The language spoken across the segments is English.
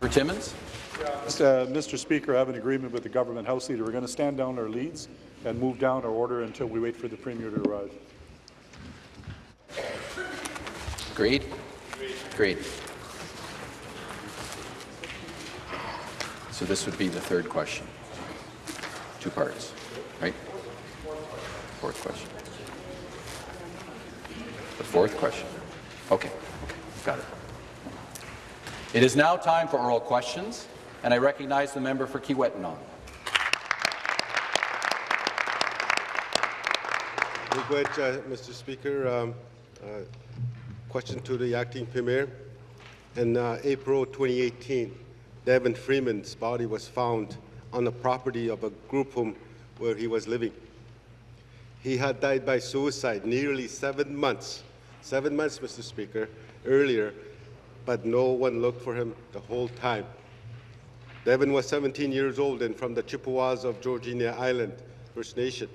For Timmins? Uh, Mr. Speaker, I have an agreement with the government House Leader. We're going to stand down our leads and move down our order until we wait for the Premier to arrive. Agreed? Agreed. So this would be the third question. Two parts, right? Fourth question. The fourth question? Okay, okay, got it. It is now time for oral questions, and I recognize the member for Kiiwetinoong. Uh, Mr. Speaker. Um, uh, question to the acting premier. In uh, April 2018, Devin Freeman's body was found on the property of a group home where he was living. He had died by suicide nearly seven months, seven months, Mr. Speaker, earlier, but no one looked for him the whole time. Devin was 17 years old and from the Chippewas of Georgina Island First Nation.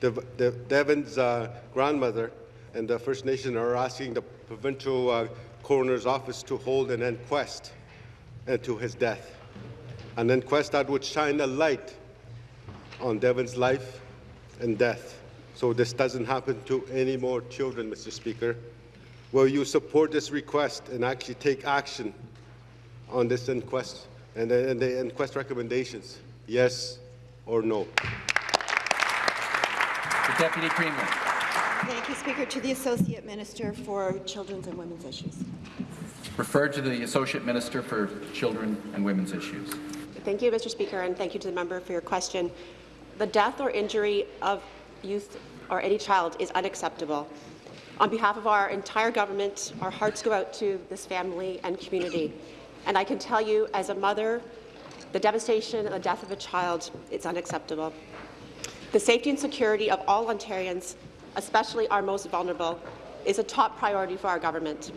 The, the, Devin's uh, grandmother and the First Nation are asking the provincial uh, coroner's office to hold an inquest into his death, an inquest that would shine a light on Devin's life and death, so this doesn't happen to any more children, Mr. Speaker. Will you support this request and actually take action on this inquest and the, and the inquest recommendations? Yes or no? The Deputy Premier. Thank you, Speaker. To the Associate Minister for Children's and Women's Issues. Referred to the Associate Minister for Children and Women's Issues. Thank you, Mr. Speaker, and thank you to the member for your question. The death or injury of youth or any child is unacceptable. On behalf of our entire government, our hearts go out to this family and community. And I can tell you, as a mother, the devastation and the death of a child is unacceptable. The safety and security of all Ontarians, especially our most vulnerable, is a top priority for our government.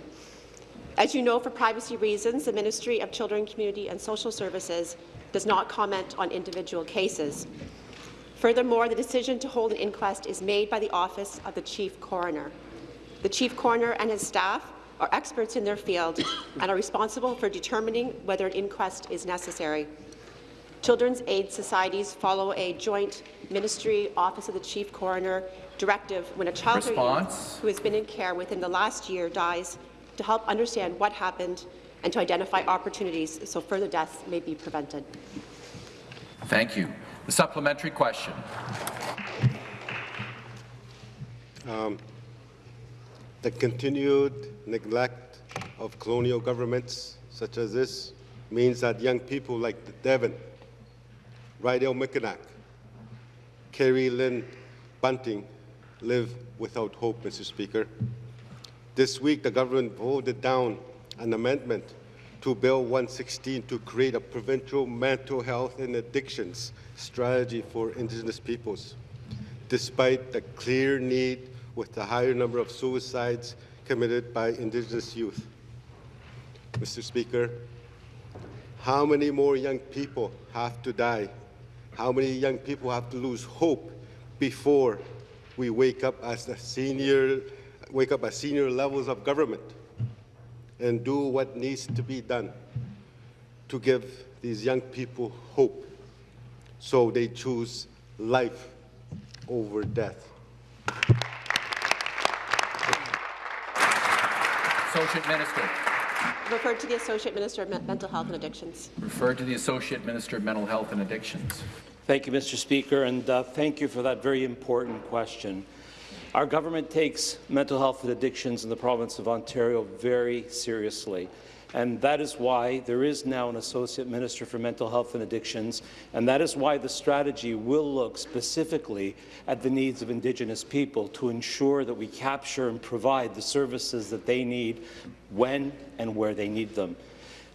As you know, for privacy reasons, the Ministry of Children, Community and Social Services does not comment on individual cases. Furthermore, the decision to hold an inquest is made by the Office of the Chief Coroner. The Chief Coroner and his staff are experts in their field and are responsible for determining whether an inquest is necessary. Children's Aid Societies follow a joint Ministry Office of the Chief Coroner directive when a child Response. who has been in care within the last year dies to help understand what happened and to identify opportunities so further deaths may be prevented. Thank you. The supplementary question. Um, the continued neglect of colonial governments such as this means that young people like Devin, Rydell Mickenack, Carrie Lynn Bunting live without hope, Mr. Speaker. This week, the government voted down an amendment to Bill 116 to create a provincial mental health and addictions strategy for Indigenous peoples. Despite the clear need with the higher number of suicides committed by Indigenous youth. Mr. Speaker, how many more young people have to die? How many young people have to lose hope before we wake up as the senior, wake up at senior levels of government and do what needs to be done to give these young people hope so they choose life over death. Associate Minister. Referred to the Associate Minister of Mental Health and Addictions. Referred to the Associate Minister of Mental Health and Addictions. Thank you, Mr. Speaker, and uh, thank you for that very important question. Our government takes mental health and addictions in the province of Ontario very seriously. And that is why there is now an Associate Minister for Mental Health and Addictions, and that is why the strategy will look specifically at the needs of Indigenous people to ensure that we capture and provide the services that they need when and where they need them.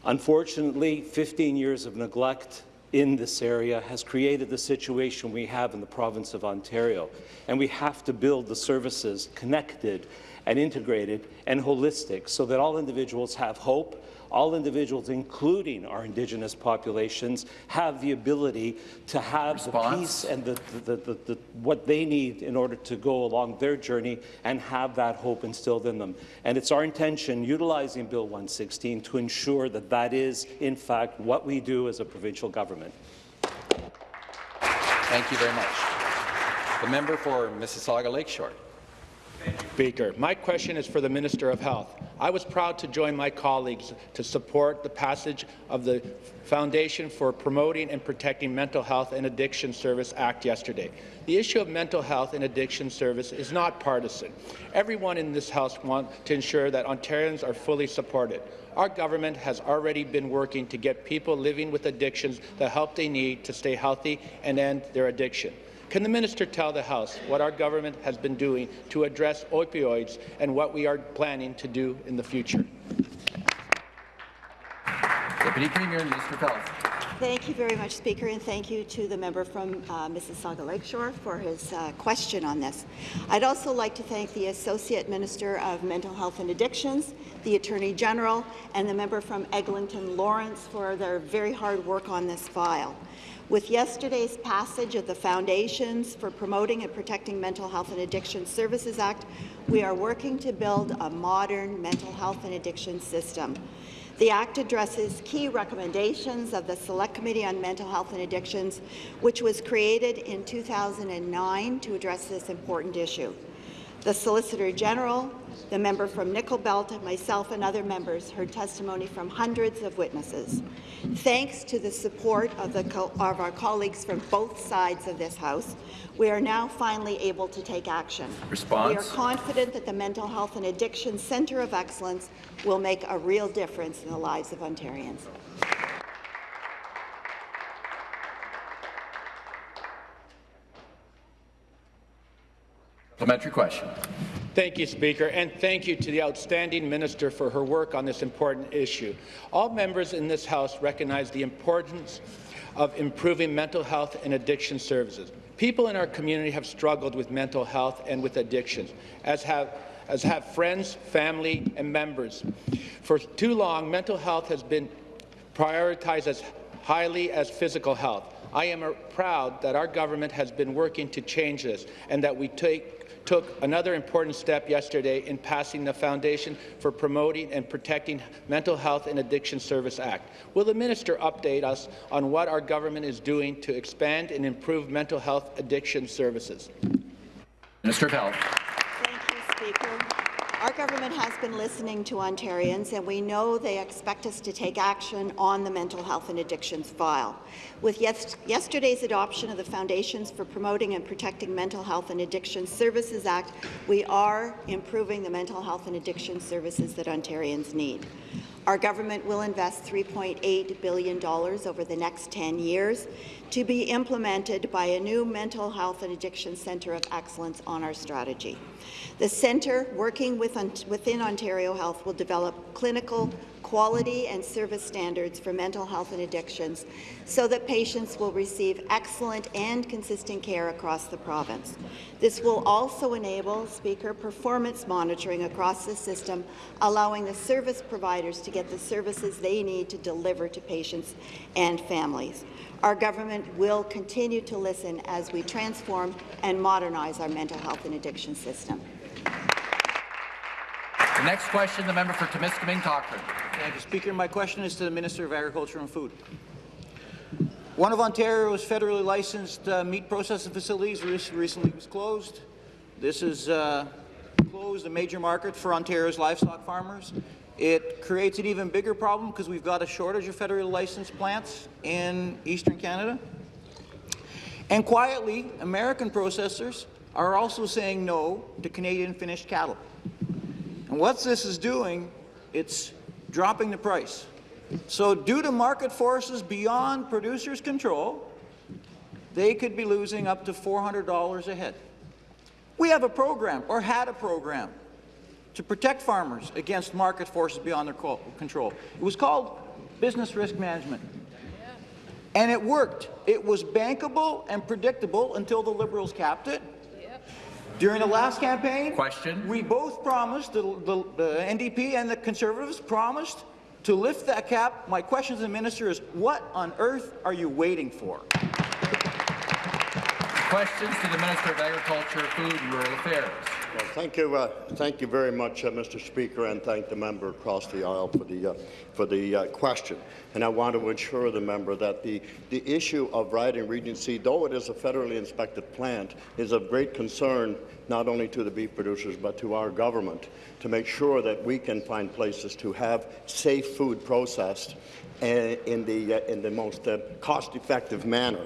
Unfortunately, 15 years of neglect in this area has created the situation we have in the province of Ontario, and we have to build the services connected and integrated and holistic so that all individuals have hope, all individuals, including our Indigenous populations, have the ability to have Response? the peace and the, the, the, the, what they need in order to go along their journey and have that hope instilled in them. And it's our intention, utilizing Bill 116, to ensure that that is, in fact, what we do as a provincial government. Thank you very much. The member for Mississauga Lakeshore. Speaker. My question is for the Minister of Health. I was proud to join my colleagues to support the passage of the Foundation for Promoting and Protecting Mental Health and Addiction Service Act yesterday. The issue of mental health and addiction service is not partisan. Everyone in this House wants to ensure that Ontarians are fully supported. Our government has already been working to get people living with addictions the help they need to stay healthy and end their addiction. Can the minister tell the House what our government has been doing to address opioids and what we are planning to do in the future? Deputy Premier Minister of Thank you very much, Speaker, and thank you to the member from uh, Mississauga Lakeshore for his uh, question on this. I'd also like to thank the Associate Minister of Mental Health and Addictions, the Attorney General, and the member from Eglinton Lawrence for their very hard work on this file. With yesterday's passage of the Foundations for Promoting and Protecting Mental Health and Addiction Services Act, we are working to build a modern mental health and addiction system. The Act addresses key recommendations of the Select Committee on Mental Health and Addictions, which was created in 2009 to address this important issue. The Solicitor General, the member from Nickel Belt, and myself and other members heard testimony from hundreds of witnesses. Thanks to the support of, the co of our colleagues from both sides of this House, we are now finally able to take action. Response? We are confident that the Mental Health and Addiction Centre of Excellence will make a real difference in the lives of Ontarians. Supplementary question. Thank you, Speaker, and thank you to the outstanding minister for her work on this important issue. All members in this House recognize the importance of improving mental health and addiction services. People in our community have struggled with mental health and with addictions, as have as have friends, family, and members. For too long, mental health has been prioritized as highly as physical health. I am proud that our government has been working to change this and that we take, took another important step yesterday in passing the Foundation for Promoting and Protecting Mental Health and Addiction Service Act. Will the minister update us on what our government is doing to expand and improve mental health addiction services? Minister of Health. Thank you, Speaker. Our government has been listening to Ontarians, and we know they expect us to take action on the mental health and addictions file. With yes yesterday's adoption of the Foundations for Promoting and Protecting Mental Health and Addiction Services Act, we are improving the mental health and addiction services that Ontarians need. Our government will invest $3.8 billion over the next 10 years to be implemented by a new mental health and addiction centre of excellence on our strategy. The centre, working with, within Ontario Health, will develop clinical quality and service standards for mental health and addictions so that patients will receive excellent and consistent care across the province. This will also enable, Speaker, performance monitoring across the system, allowing the service providers to get the services they need to deliver to patients and families. Our government will continue to listen as we transform and modernize our mental health and addiction system. The next question, the member for Timiskaming Cochrane. Thank you, Speaker. My question is to the Minister of Agriculture and Food. One of Ontario's federally licensed uh, meat processing facilities recently was closed. This has uh, closed a major market for Ontario's livestock farmers. It creates an even bigger problem because we've got a shortage of federally licensed plants in eastern Canada. And quietly, American processors are also saying no to Canadian finished cattle. And what this is doing, it's dropping the price. So due to market forces beyond producers' control, they could be losing up to $400 a head. We have a program, or had a program, to protect farmers against market forces beyond their control. It was called business risk management. And it worked. It was bankable and predictable until the Liberals capped it. During the last campaign, Question. we both promised, the, the, the NDP and the Conservatives promised to lift that cap. My question to the minister is, what on earth are you waiting for? Questions to the Minister of Agriculture, Food and Rural Affairs. Well, thank you, uh, thank you very much, uh, Mr. Speaker, and thank the member across the aisle for the uh, for the uh, question. And I want to assure the member that the the issue of Ryding Regency, though it is a federally inspected plant, is of great concern not only to the beef producers but to our government to make sure that we can find places to have safe food processed in the uh, in the most uh, cost-effective manner.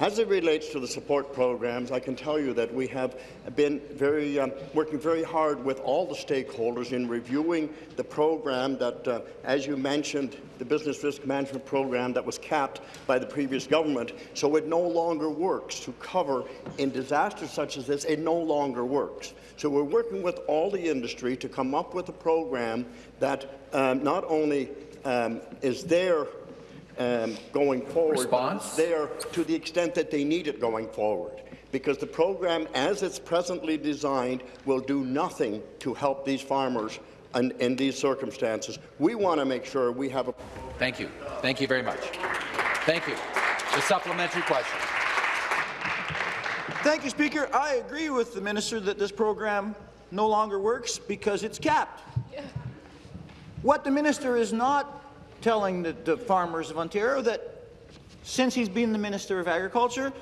As it relates to the support programs, I can tell you that we have been very um, working very hard with all the stakeholders in reviewing the program that, uh, as you mentioned, the business risk management program that was capped by the previous government. So it no longer works to cover in disasters such as this. It no longer works. So we're working with all the industry to come up with a program that um, not only um, is there um, going forward, Response? there to the extent that they need it going forward. Because the program, as it's presently designed, will do nothing to help these farmers in, in these circumstances. We want to make sure we have a Thank you. Thank you very much. Thank you. The supplementary question. Thank you, Speaker. I agree with the minister that this program no longer works because it's capped. What the minister is not telling the, the farmers of Ontario that since he's been the Minister of Agriculture,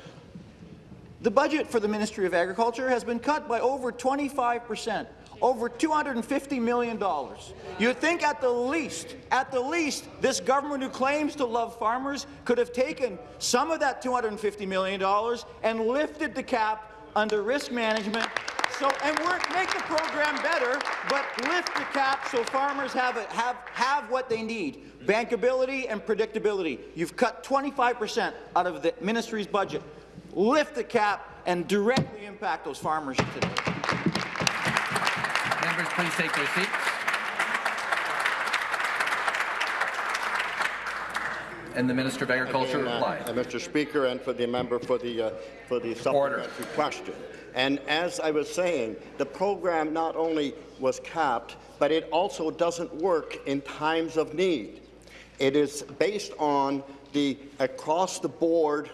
the budget for the Ministry of Agriculture has been cut by over 25 percent, over $250 million. You'd think at the least, at the least, this government who claims to love farmers could have taken some of that $250 million and lifted the cap under risk management so, and work, make the program better, but lift the cap so farmers have, it, have, have what they need, bankability and predictability. You've cut 25% out of the ministry's budget. Lift the cap and directly impact those farmers today. Members, please take their seats. And the Minister of Agriculture Again, uh, reply. uh, Mr. Speaker, and for the member for the uh, for the supplementary question. And as I was saying, the program not only was capped, but it also doesn't work in times of need. It is based on the across the board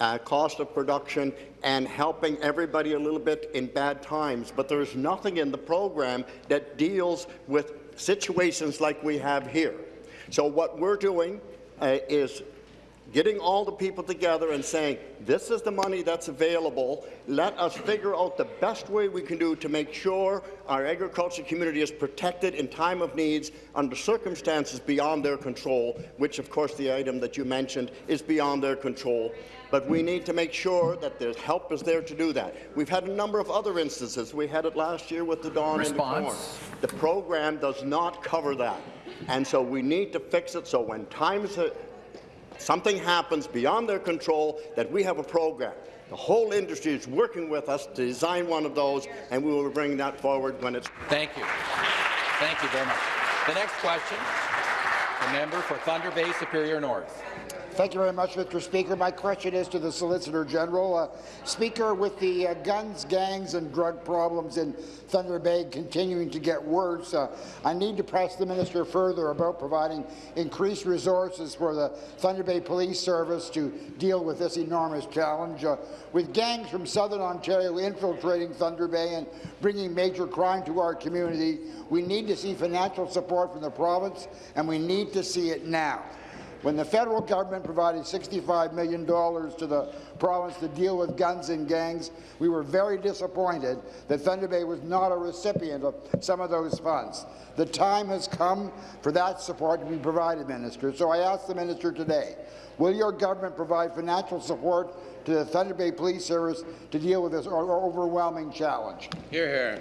uh, cost of production and helping everybody a little bit in bad times. But there's nothing in the program that deals with situations like we have here. So what we're doing uh, is getting all the people together and saying, this is the money that's available. Let us figure out the best way we can do to make sure our agriculture community is protected in time of needs under circumstances beyond their control, which, of course, the item that you mentioned is beyond their control. But we need to make sure that there's help is there to do that. We've had a number of other instances. We had it last year with the DON and the corn. The program does not cover that. And so we need to fix it so when times something happens beyond their control, that we have a program. The whole industry is working with us to design one of those, and we will bring that forward when it's. Thank you. Thank you very much. The next question, the member for Thunder Bay Superior North. Thank you very much, Mr. Speaker. My question is to the Solicitor General. Uh, Speaker, with the uh, guns, gangs and drug problems in Thunder Bay continuing to get worse, uh, I need to press the Minister further about providing increased resources for the Thunder Bay Police Service to deal with this enormous challenge. Uh, with gangs from southern Ontario infiltrating Thunder Bay and bringing major crime to our community, we need to see financial support from the province, and we need to see it now. When the federal government provided $65 million to the province to deal with guns and gangs, we were very disappointed that Thunder Bay was not a recipient of some of those funds. The time has come for that support to be provided, Minister. So I ask the Minister today, will your government provide financial support to the Thunder Bay Police Service to deal with this overwhelming challenge? Here, here.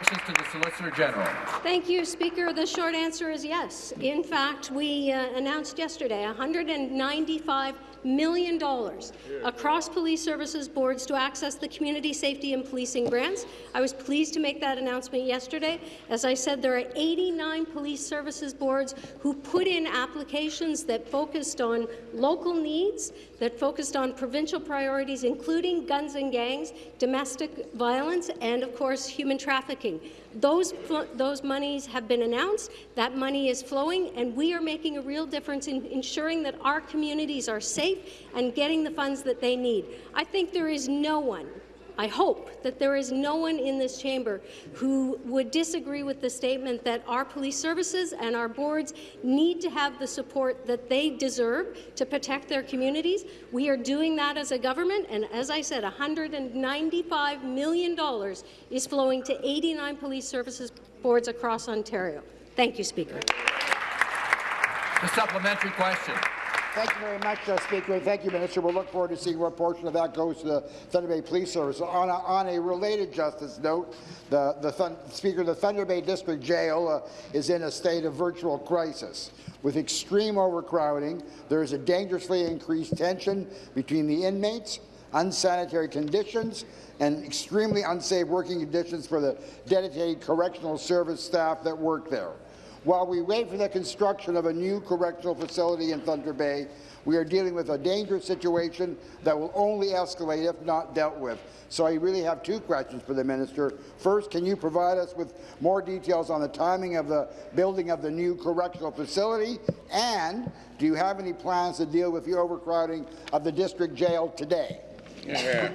To the Solicitor General. Thank you, Speaker. The short answer is yes. In fact, we uh, announced yesterday $195 million dollars across police services boards to access the community safety and policing grants. I was pleased to make that announcement yesterday. As I said, there are 89 police services boards who put in applications that focused on local needs, that focused on provincial priorities, including guns and gangs, domestic violence, and, of course, human trafficking. Those, those monies have been announced, that money is flowing, and we are making a real difference in ensuring that our communities are safe and getting the funds that they need. I think there is no one I hope that there is no one in this chamber who would disagree with the statement that our police services and our boards need to have the support that they deserve to protect their communities. We are doing that as a government, and as I said, $195 million is flowing to 89 police services boards across Ontario. Thank you, Speaker. The supplementary question. Thank you very much, uh, Speaker. Thank you, Minister. We'll look forward to seeing what portion of that goes to the Thunder Bay Police Service. On a, on a related justice note, the, the Speaker, the Thunder Bay District Jail uh, is in a state of virtual crisis. With extreme overcrowding, there is a dangerously increased tension between the inmates, unsanitary conditions, and extremely unsafe working conditions for the dedicated correctional service staff that work there. While we wait for the construction of a new correctional facility in Thunder Bay, we are dealing with a dangerous situation that will only escalate if not dealt with. So I really have two questions for the minister. First, can you provide us with more details on the timing of the building of the new correctional facility? And do you have any plans to deal with the overcrowding of the district jail today? Yeah.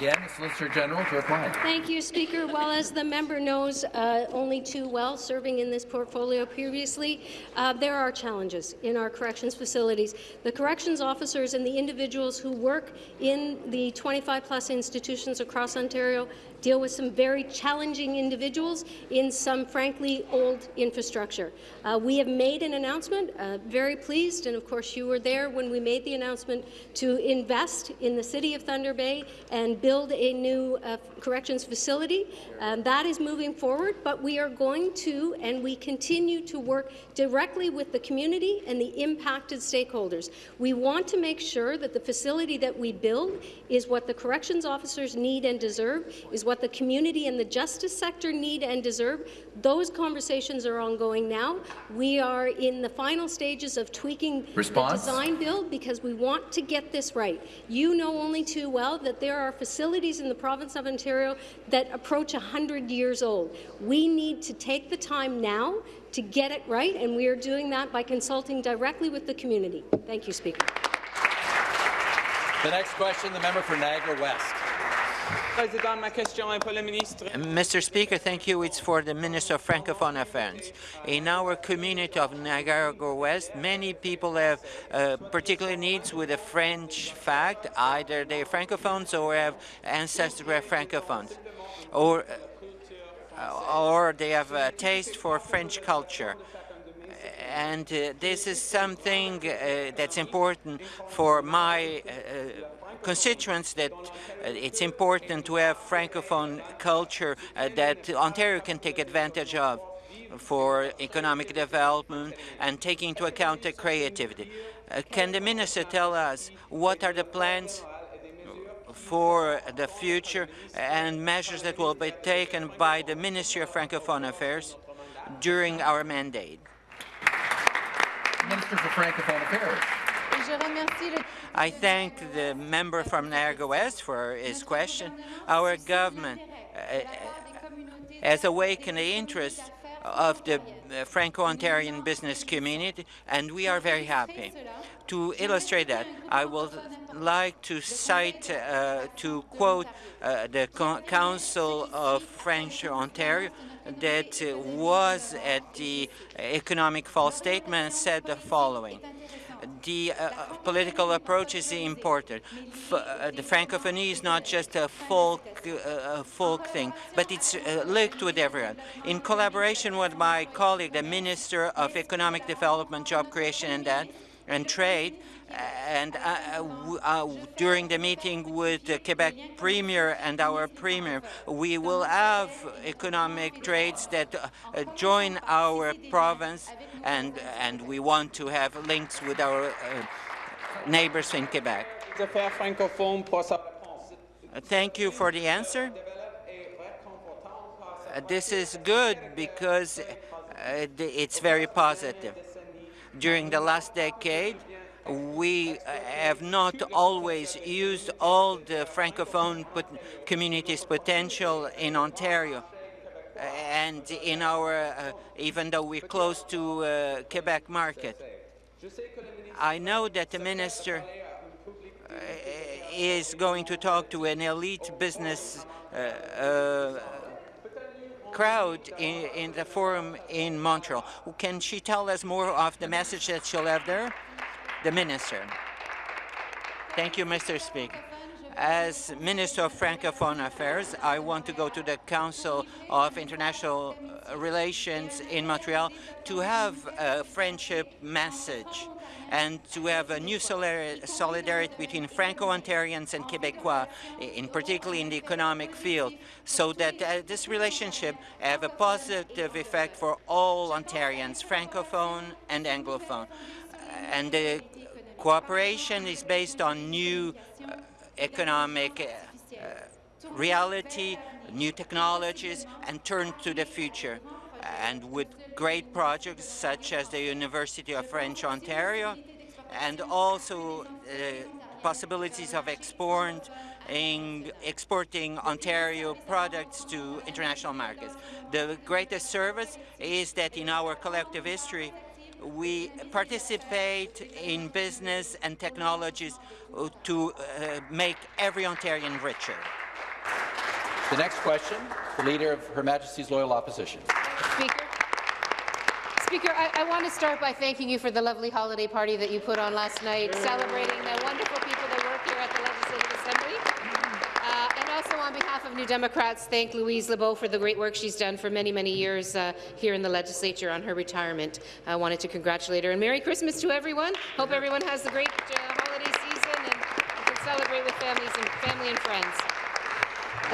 Again, Solicitor General to reply. Thank you, Speaker. Well, as the member knows uh, only too well, serving in this portfolio previously, uh, there are challenges in our corrections facilities. The corrections officers and the individuals who work in the 25-plus institutions across Ontario deal with some very challenging individuals in some, frankly, old infrastructure. Uh, we have made an announcement, uh, very pleased, and of course you were there when we made the announcement to invest in the City of Thunder Bay and build a new uh, corrections facility. Um, that is moving forward, but we are going to, and we continue to work directly with the community and the impacted stakeholders. We want to make sure that the facility that we build is what the corrections officers need and deserve, is what the community and the justice sector need and deserve. Those conversations are ongoing now. We are in the final stages of tweaking Response? the design build because we want to get this right. You know only too well that there are facilities in the province of Ontario that approach 100 years old. We need to take the time now to get it right, and we are doing that by consulting directly with the community. Thank you, Speaker. The next question, the member for Niagara West. Mr. Speaker, thank you. It's for the Minister of Francophone Affairs. In our community of Niagara West, many people have uh, particular needs with the French fact. Either they're Francophones or have ancestors who are Francophones, or, uh, or they have a taste for French culture and uh, this is something uh, that's important for my uh, constituents that uh, it's important to have francophone culture uh, that Ontario can take advantage of for economic development and taking into account the creativity. Uh, can the minister tell us what are the plans for the future and measures that will be taken by the Ministry of Francophone Affairs during our mandate? Minister for Francophone Affairs. I thank the member from Niagara West for his question. Our government uh, has awakened the interest of the uh, Franco-Ontarian business community, and we are very happy. To illustrate that, I would like to cite, uh, to quote uh, the Co Council of French Ontario, that was at the Economic Fall Statement said the following the uh, uh, political approach is important. F uh, the Francophonie is not just a folk, uh, folk thing, but it's uh, linked with everyone. In collaboration with my colleague, the Minister of Economic Development, Job Creation and, and Trade, and uh, uh, during the meeting with the Quebec Premier and our Premier, we will have economic trades that uh, join our province, and, and we want to have links with our uh, neighbors in Quebec. Thank you for the answer. Uh, this is good because uh, it's very positive. During the last decade, we have not always used all the Francophone pot community's potential in Ontario. and in our, uh, even though we're close to uh, Quebec market. I know that the minister uh, is going to talk to an elite business uh, uh, crowd in, in, the forum in Montreal. Can she tell us more of the message that she'll have there? The minister. Thank you, Mr. Speaker. As Minister of Francophone Affairs, I want to go to the Council of International Relations in Montreal to have a friendship message and to have a new solidarity between Franco-Ontarians and Quebecois, in particularly in the economic field, so that uh, this relationship have a positive effect for all Ontarians, Francophone and Anglophone. And the cooperation is based on new uh, economic uh, reality, new technologies, and turn to the future. And with great projects such as the University of French Ontario, and also uh, possibilities of export in exporting Ontario products to international markets. The greatest service is that in our collective history, we participate in business and technologies to uh, make every Ontarian richer. The next question, the Leader of Her Majesty's Loyal Opposition. Speaker. Speaker, I, I, want to start by thanking you for the lovely holiday party that you put on last night, celebrating the wonderful people New Democrats, thank Louise LeBeau for the great work she's done for many, many years uh, here in the legislature on her retirement. I wanted to congratulate her. And Merry Christmas to everyone. Hope everyone has a great uh, holiday season and can celebrate with families and family and friends.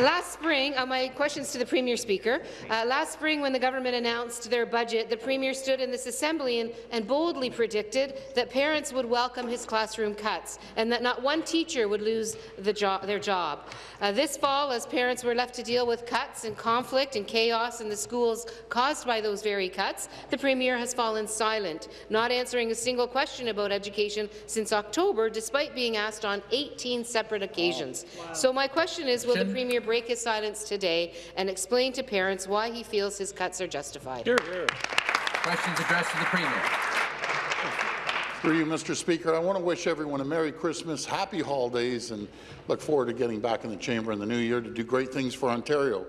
Last spring, uh, my questions to the Premier Speaker. Uh, last spring, when the government announced their budget, the Premier stood in this Assembly and, and boldly predicted that parents would welcome his classroom cuts and that not one teacher would lose the jo their job. Uh, this fall, as parents were left to deal with cuts and conflict and chaos in the schools caused by those very cuts, the Premier has fallen silent, not answering a single question about education since October, despite being asked on 18 separate occasions. Wow. So my question is, will the Premier break his silence today and explain to parents why he feels his cuts are justified. Here, here. Questions addressed to the Premier. Through you, Mr. Speaker, I want to wish everyone a Merry Christmas, Happy Holidays, and look forward to getting back in the chamber in the new year to do great things for Ontario.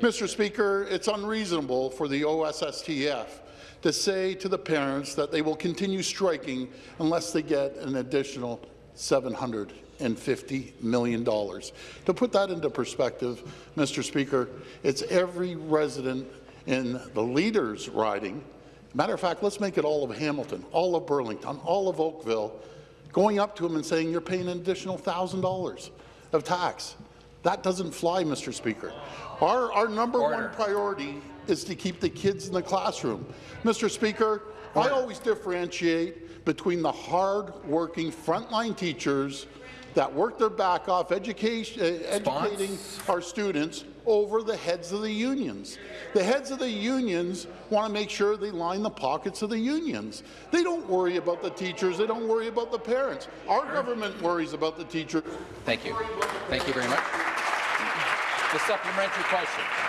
Mr. Speaker, it's unreasonable for the OSSTF to say to the parents that they will continue striking unless they get an additional 700 and $50 million. To put that into perspective, Mr. Speaker, it's every resident in the leaders riding. Matter of fact, let's make it all of Hamilton, all of Burlington, all of Oakville, going up to them and saying you're paying an additional $1,000 of tax. That doesn't fly, Mr. Speaker. Our, our number Order. one priority is to keep the kids in the classroom. Mr. Speaker, Order. I always differentiate between the hard-working frontline teachers that work their back off education, uh, educating our students over the heads of the unions. The heads of the unions want to make sure they line the pockets of the unions. They don't worry about the teachers. They don't worry about the parents. Our government worries about the teachers. Thank you. Thank you very much. The supplementary question.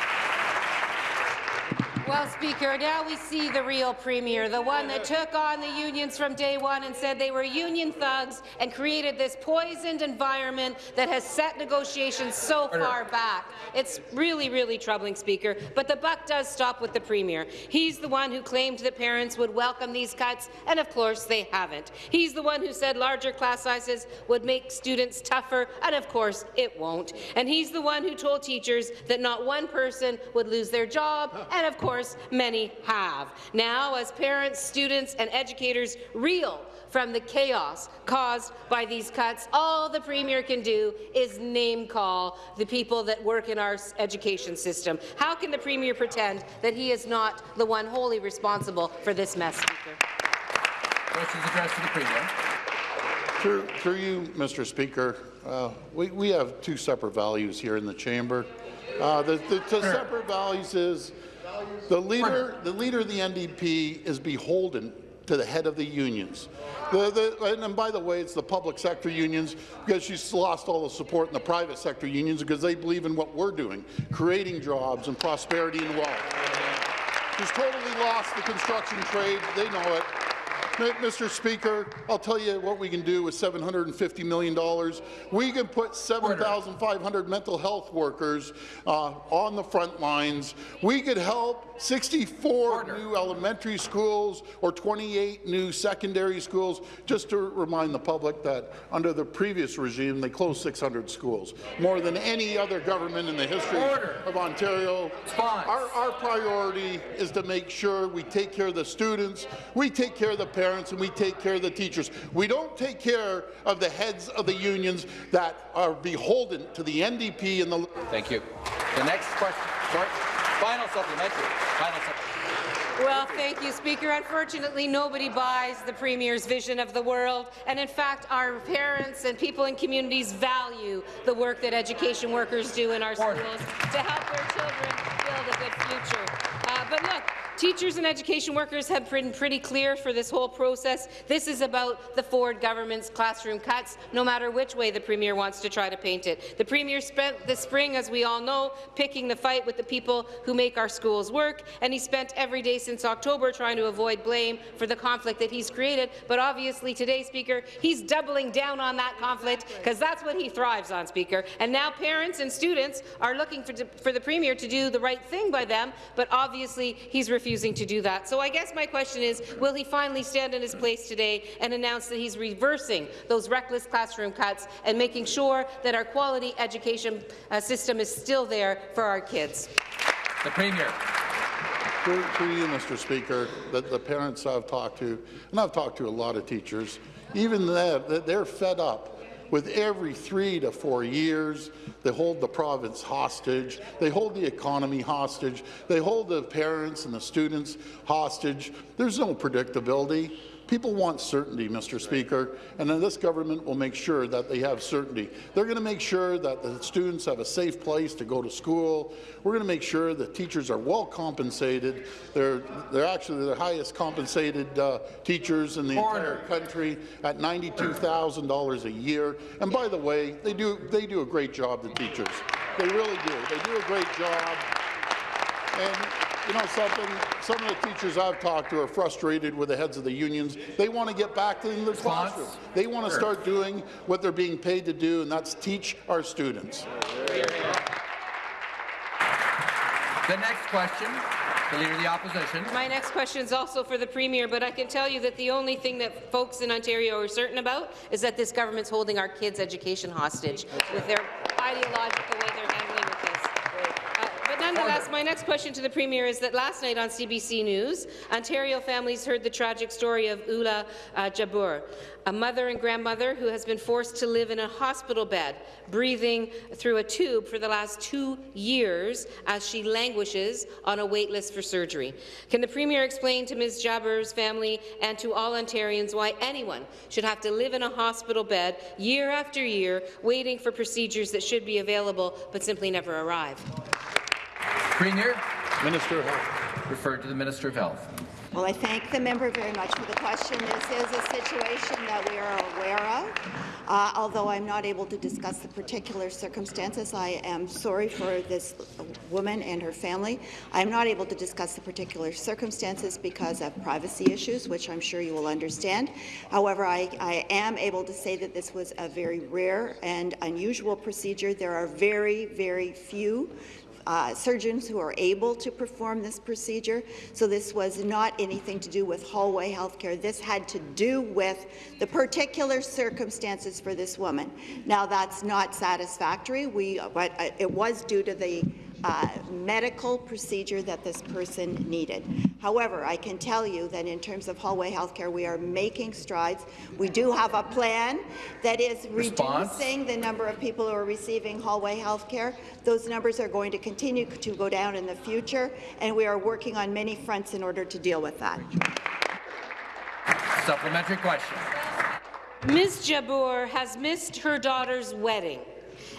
Well, Speaker, now we see the real Premier, the one that took on the unions from day one and said they were union thugs and created this poisoned environment that has set negotiations so far back. It's really, really troubling, Speaker, but the buck does stop with the Premier. He's the one who claimed that parents would welcome these cuts, and of course they haven't. He's the one who said larger class sizes would make students tougher, and of course it won't. And he's the one who told teachers that not one person would lose their job, and of course course, many have. Now, as parents, students and educators reel from the chaos caused by these cuts, all the Premier can do is name-call the people that work in our education system. How can the Premier pretend that he is not the one wholly responsible for this mess, Speaker? Questions addressed to the Premier. Through, through you, Mr. Speaker, uh, we, we have two separate values here in the chamber. Uh, the, the, the separate values is the leader, the leader of the NDP is beholden to the head of the unions. The, the, and, by the way, it's the public sector unions because she's lost all the support in the private sector unions because they believe in what we're doing, creating jobs and prosperity and wealth. She's totally lost the construction trade. They know it. Mr. Speaker, I'll tell you what we can do with $750 million. We can put 7,500 mental health workers uh, on the front lines. We could help 64 Order. new elementary schools or 28 new secondary schools. Just to remind the public that under the previous regime, they closed 600 schools, more than any other government in the history Order. of Ontario. Our, our priority is to make sure we take care of the students, we take care of the parents, parents and we take care of the teachers. We don't take care of the heads of the unions that are beholden to the NDP and the... Thank you. The next question. Sorry. Final supplementary. Final supplementary. Well, thank you, Speaker. Unfortunately, nobody buys the Premier's vision of the world, and in fact, our parents and people in communities value the work that education workers do in our schools to help their children build a good future. Uh, but look, Teachers and education workers have been pretty clear for this whole process. This is about the Ford government's classroom cuts, no matter which way the Premier wants to try to paint it. The Premier spent the spring, as we all know, picking the fight with the people who make our schools work, and he spent every day since October trying to avoid blame for the conflict that he's created. But obviously today, Speaker, he's doubling down on that conflict because that's what he thrives on, Speaker. And now parents and students are looking for, for the Premier to do the right thing by them, but obviously he's refusing refusing to do that. So I guess my question is, will he finally stand in his place today and announce that he's reversing those reckless classroom cuts and making sure that our quality education uh, system is still there for our kids? The Premier. To, you, Mr. Speaker, the, the parents I've talked to, and I've talked to a lot of teachers, even that, they're fed up with every three to four years. They hold the province hostage. They hold the economy hostage. They hold the parents and the students hostage. There's no predictability. People want certainty, Mr. Speaker, and then this government will make sure that they have certainty. They're going to make sure that the students have a safe place to go to school. We're going to make sure that teachers are well compensated. They're, they're actually the highest compensated uh, teachers in the Order. entire country at $92,000 a year. And by the way, they do, they do a great job, the teachers. They really do. They do a great job. And you know something? Some of the teachers I've talked to are frustrated with the heads of the unions. They want to get back to the classroom. They want to start doing what they're being paid to do, and that's teach our students. The next question, the Leader of the Opposition. My next question is also for the Premier, but I can tell you that the only thing that folks in Ontario are certain about is that this government's holding our kids' education hostage with their ideological way they're handling nonetheless, my next question to the Premier is that last night on CBC News, Ontario families heard the tragic story of Ula uh, Jabbour, a mother and grandmother who has been forced to live in a hospital bed, breathing through a tube for the last two years as she languishes on a wait list for surgery. Can the Premier explain to Ms. Jabbour's family and to all Ontarians why anyone should have to live in a hospital bed year after year waiting for procedures that should be available but simply never arrive? Premier. Minister of Health. Referred to the Minister of Health. Well, I thank the member very much for the question. This is a situation that we are aware of. Uh, although I'm not able to discuss the particular circumstances, I am sorry for this woman and her family. I'm not able to discuss the particular circumstances because of privacy issues, which I'm sure you will understand. However, I, I am able to say that this was a very rare and unusual procedure. There are very, very few uh, surgeons who are able to perform this procedure. So this was not anything to do with hallway healthcare. This had to do with the particular circumstances for this woman. Now, that's not satisfactory. We, but uh, it was due to the uh, medical procedure that this person needed. However, I can tell you that in terms of hallway healthcare, we are making strides. We do have a plan that is Response. reducing the number of people who are receiving hallway healthcare. Those numbers are going to continue to go down in the future, and we are working on many fronts in order to deal with that. Supplementary question. Ms. Jabour has missed her daughter's wedding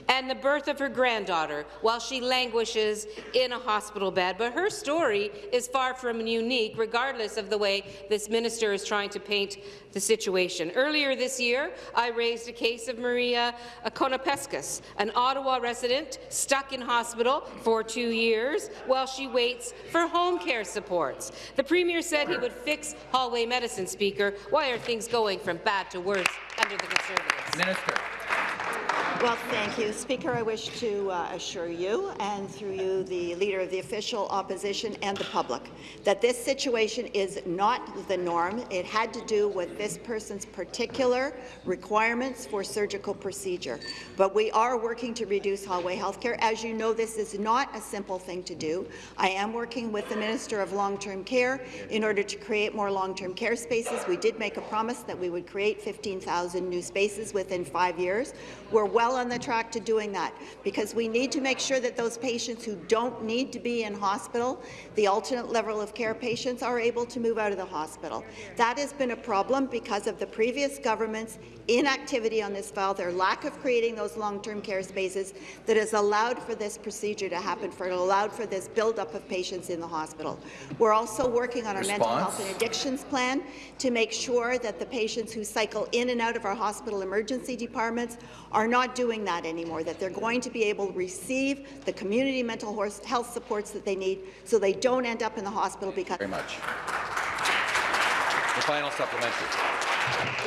and the birth of her granddaughter while she languishes in a hospital bed. But her story is far from unique, regardless of the way this minister is trying to paint the situation. Earlier this year, I raised a case of Maria Konopeskis, an Ottawa resident stuck in hospital for two years while she waits for home care supports. The Premier said he would fix hallway medicine, Speaker. Why are things going from bad to worse under the Conservatives? Minister. Well, thank you. Speaker, I wish to uh, assure you, and through you, the Leader of the Official Opposition and the public, that this situation is not the norm. It had to do with this person's particular requirements for surgical procedure. But we are working to reduce hallway health care. As you know, this is not a simple thing to do. I am working with the Minister of Long-Term Care in order to create more long-term care spaces. We did make a promise that we would create 15,000 new spaces within five years. We're well on the track to doing that because we need to make sure that those patients who don't need to be in hospital, the alternate level of care patients, are able to move out of the hospital. That has been a problem because of the previous government's inactivity on this file, their lack of creating those long-term care spaces that has allowed for this procedure to happen, for it allowed for this buildup of patients in the hospital. We're also working on our mental health and addictions plan to make sure that the patients who cycle in and out of our hospital emergency departments are not doing that anymore, that they're going to be able to receive the community mental health supports that they need so they don't end up in the hospital because— Very much. The final supplementary.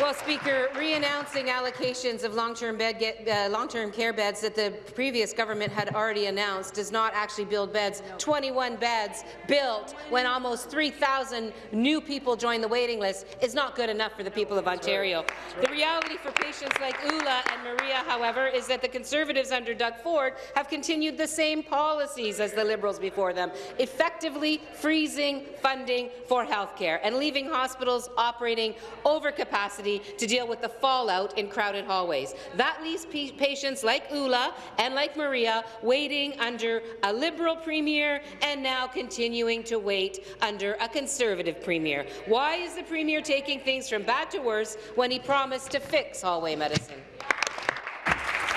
Well, Speaker, re-announcing allocations of long-term bed uh, long-term care beds that the previous government had already announced does not actually build beds. 21 beds built when almost 3,000 new people join the waiting list is not good enough for the people of Ontario. The reality for patients like Ula and Maria, however, is that the Conservatives under Doug Ford have continued the same policies as the Liberals before them, effectively freezing funding for health care and leaving hospitals operating over capacity to deal with the fallout in crowded hallways. That leaves patients like Ula and like Maria waiting under a Liberal Premier and now continuing to wait under a Conservative Premier. Why is the Premier taking things from bad to worse when he promised to fix hallway medicine?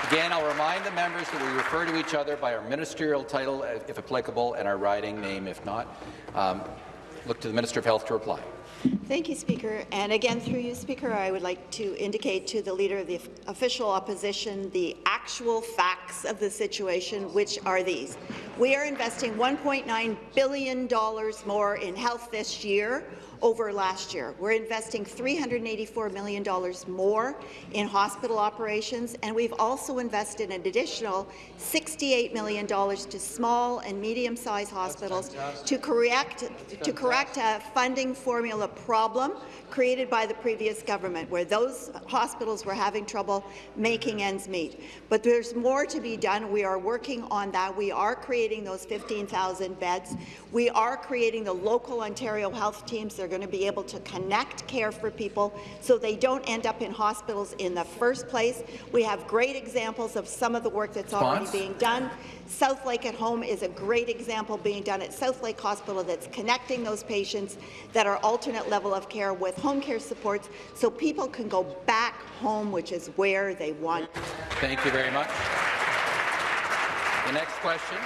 Again, I'll remind the members that we refer to each other by our ministerial title, if applicable, and our riding name, if not. Um, look to the Minister of Health to reply. Thank you, Speaker. And again, through you, Speaker, I would like to indicate to the Leader of the Official Opposition the actual facts of the situation, which are these. We are investing $1.9 billion more in health this year over last year. We're investing $384 million more in hospital operations, and we've also invested an additional $68 million to small and medium-sized hospitals to correct, to correct a funding formula problem created by the previous government, where those hospitals were having trouble making ends meet. But there's more to be done. We are working on that. We are creating those 15,000 beds. We are creating the local Ontario health teams. They're going to be able to connect care for people so they don't end up in hospitals in the first place. We have great examples of some of the work that's already being done. South Lake at Home is a great example being done at South Lake Hospital that's connecting those patients that are alternate level of care with home care supports so people can go back home, which is where they want. Thank you very much. The next question,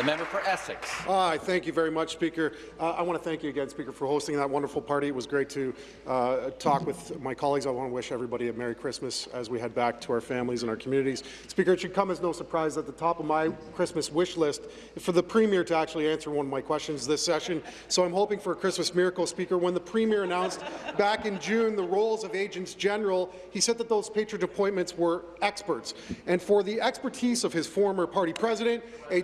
the member for Essex. Hi, thank you very much, Speaker. Uh, I want to thank you again, Speaker, for hosting that wonderful party. It was great to uh, talk with my colleagues. I want to wish everybody a Merry Christmas as we head back to our families and our communities. Speaker, it should come as no surprise at the top of my Christmas wish list for the Premier to actually answer one of my questions this session. So I'm hoping for a Christmas miracle, Speaker. When the Premier announced back in June the roles of Agents General, he said that those patron appointments were experts. And for the expertise of his former party president, a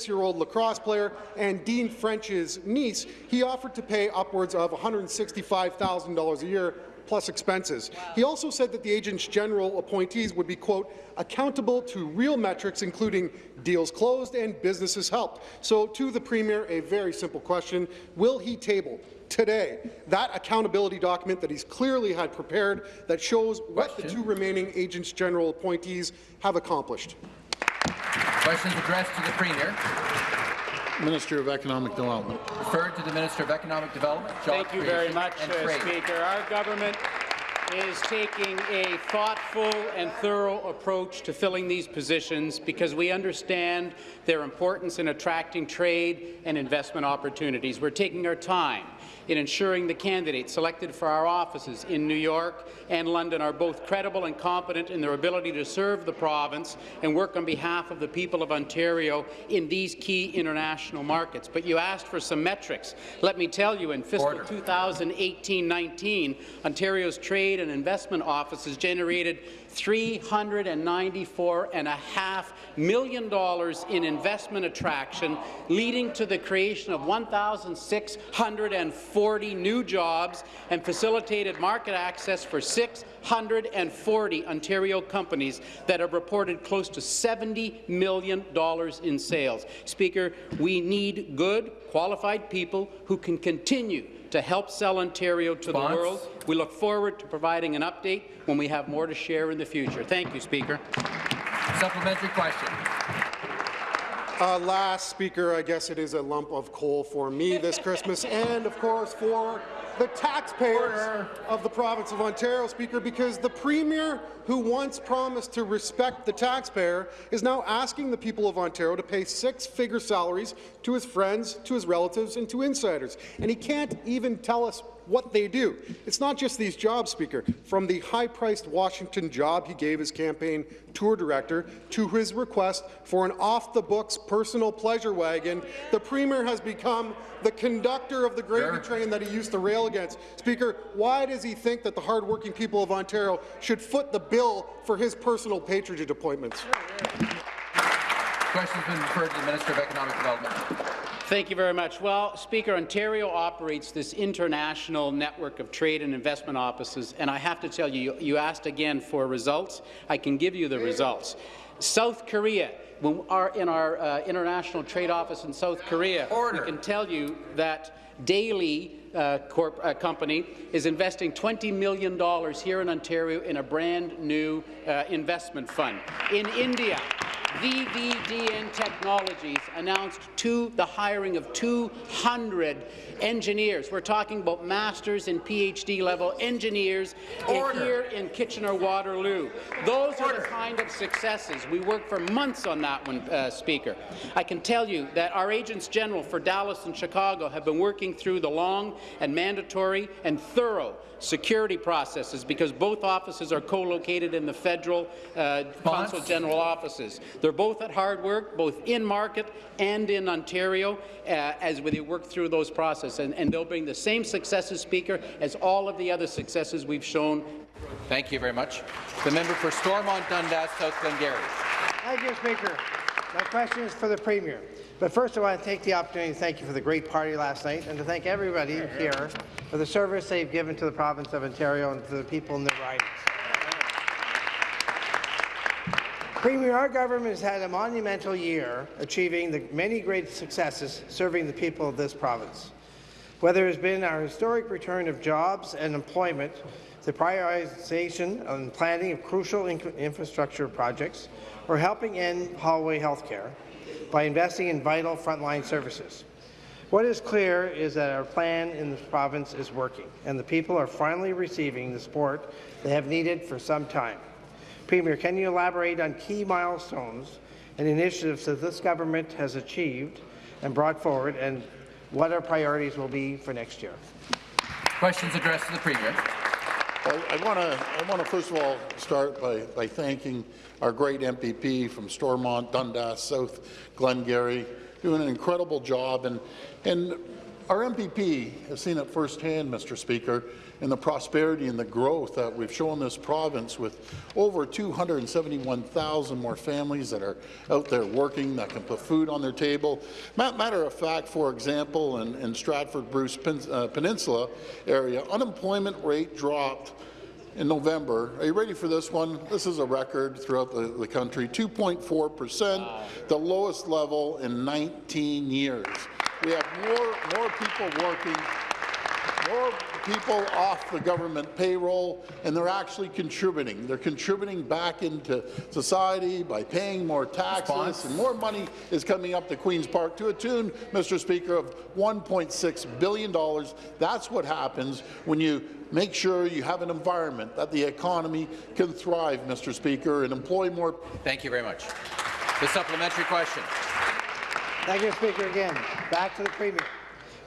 26-year-old lacrosse player, and Dean French's niece, he offered to pay upwards of $165,000 a year plus expenses. He also said that the agents general appointees would be, quote, accountable to real metrics, including deals closed and businesses helped. So to the Premier, a very simple question. Will he table today that accountability document that he's clearly had prepared that shows what the two remaining agents general appointees have accomplished? Questions addressed to the Premier. Minister of Economic Development. Referred to the Minister of Economic Development, Job Thank you very much, and uh, Speaker. Our government is taking a thoughtful and thorough approach to filling these positions because we understand their importance in attracting trade and investment opportunities. We're taking our time in ensuring the candidates selected for our offices in New York and London are both credible and competent in their ability to serve the province and work on behalf of the people of Ontario in these key international markets. But you asked for some metrics. Let me tell you, in fiscal 2018-19, Ontario's trade and investment offices generated $394.5 million in investment attraction, leading to the creation of 1,640 new jobs and facilitated market access for 640 Ontario companies that have reported close to $70 million in sales. Speaker, we need good, qualified people who can continue to help sell Ontario to the world. We look forward to providing an update when we have more to share in the future. Thank you, Speaker. Supplementary question. Uh, last speaker, I guess it is a lump of coal for me this Christmas, and of course for the taxpayers of the province of Ontario, Speaker, because the Premier, who once promised to respect the taxpayer, is now asking the people of Ontario to pay six-figure salaries to his friends, to his relatives, and to insiders. And he can't even tell us what they do. It's not just these jobs, Speaker. From the high-priced Washington job he gave his campaign tour director to his request for an off-the-books personal pleasure wagon, the Premier has become the conductor of the gravy train that he used to rail against. Speaker, why does he think that the hard-working people of Ontario should foot the bill for his personal patronage appointments? Question has been referred to the Minister of Economic Development. Thank you very much. Well, Speaker, Ontario operates this international network of trade and investment offices, and I have to tell you, you asked again for results. I can give you the results. South Korea, when our, in our uh, international trade office in South Korea, Order. we can tell you that Daily uh, Corp, uh, company is investing $20 million here in Ontario in a brand new uh, investment fund. In India, VVDN Technologies announced two, the hiring of 200 engineers. We're talking about masters and PhD level engineers in- here in Kitchener-Waterloo. Those are the kind of successes. We worked for months on that one, uh, Speaker. I can tell you that our agents general for Dallas and Chicago have been working through the long and mandatory and thorough security processes because both offices are co-located in the federal uh, consul general offices. They're both at hard work, both in market and in Ontario, uh, as they work through those processes, and, and they'll bring the same successes, Speaker, as all of the other successes we've shown. Thank you very much. The member for Stormont Dundas, South Glengarry. Thank you, Speaker. My question is for the Premier. But first, I want to take the opportunity to thank you for the great party last night and to thank everybody here for the service they've given to the province of Ontario and to the people in the ridings. Premier, our government has had a monumental year achieving the many great successes serving the people of this province. Whether it has been our historic return of jobs and employment, the prioritization and planning of crucial in infrastructure projects, or helping end hallway health care by investing in vital frontline services. What is clear is that our plan in this province is working, and the people are finally receiving the support they have needed for some time. Premier, can you elaborate on key milestones and initiatives that this government has achieved and brought forward, and what our priorities will be for next year? Questions addressed to the Premier. Well, I want to I want to first of all start by, by thanking our great MPP from Stormont, Dundas, South Glengarry, doing an incredible job. And, and our MPP has seen it firsthand, Mr. Speaker, in the prosperity and the growth that we've shown this province with over 271,000 more families that are out there working, that can put food on their table. Matter of fact, for example, in, in Stratford-Bruce uh, Peninsula area, unemployment rate dropped in November. Are you ready for this one? This is a record throughout the, the country, 2.4 percent, the lowest level in 19 years. We have more, more people working, more people off the government payroll, and they're actually contributing. They're contributing back into society by paying more taxes, Response? and more money is coming up to Queen's Park to a tune, Mr. Speaker, of $1.6 billion. That's what happens when you make sure you have an environment that the economy can thrive, Mr. Speaker, and employ more. Thank you very much. The supplementary question. Thank you, Speaker. Again, back to the Premier.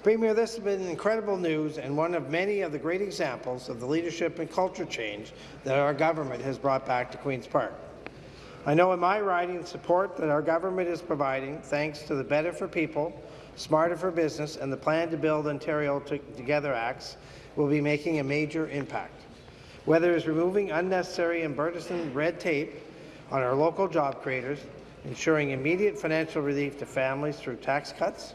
Premier, this has been incredible news and one of many of the great examples of the leadership and culture change that our government has brought back to Queen's Park. I know in my riding support that our government is providing, thanks to the Better for People, Smarter for Business, and the Plan to Build Ontario Together Acts, will be making a major impact. Whether it's removing unnecessary and burdensome red tape on our local job creators, ensuring immediate financial relief to families through tax cuts,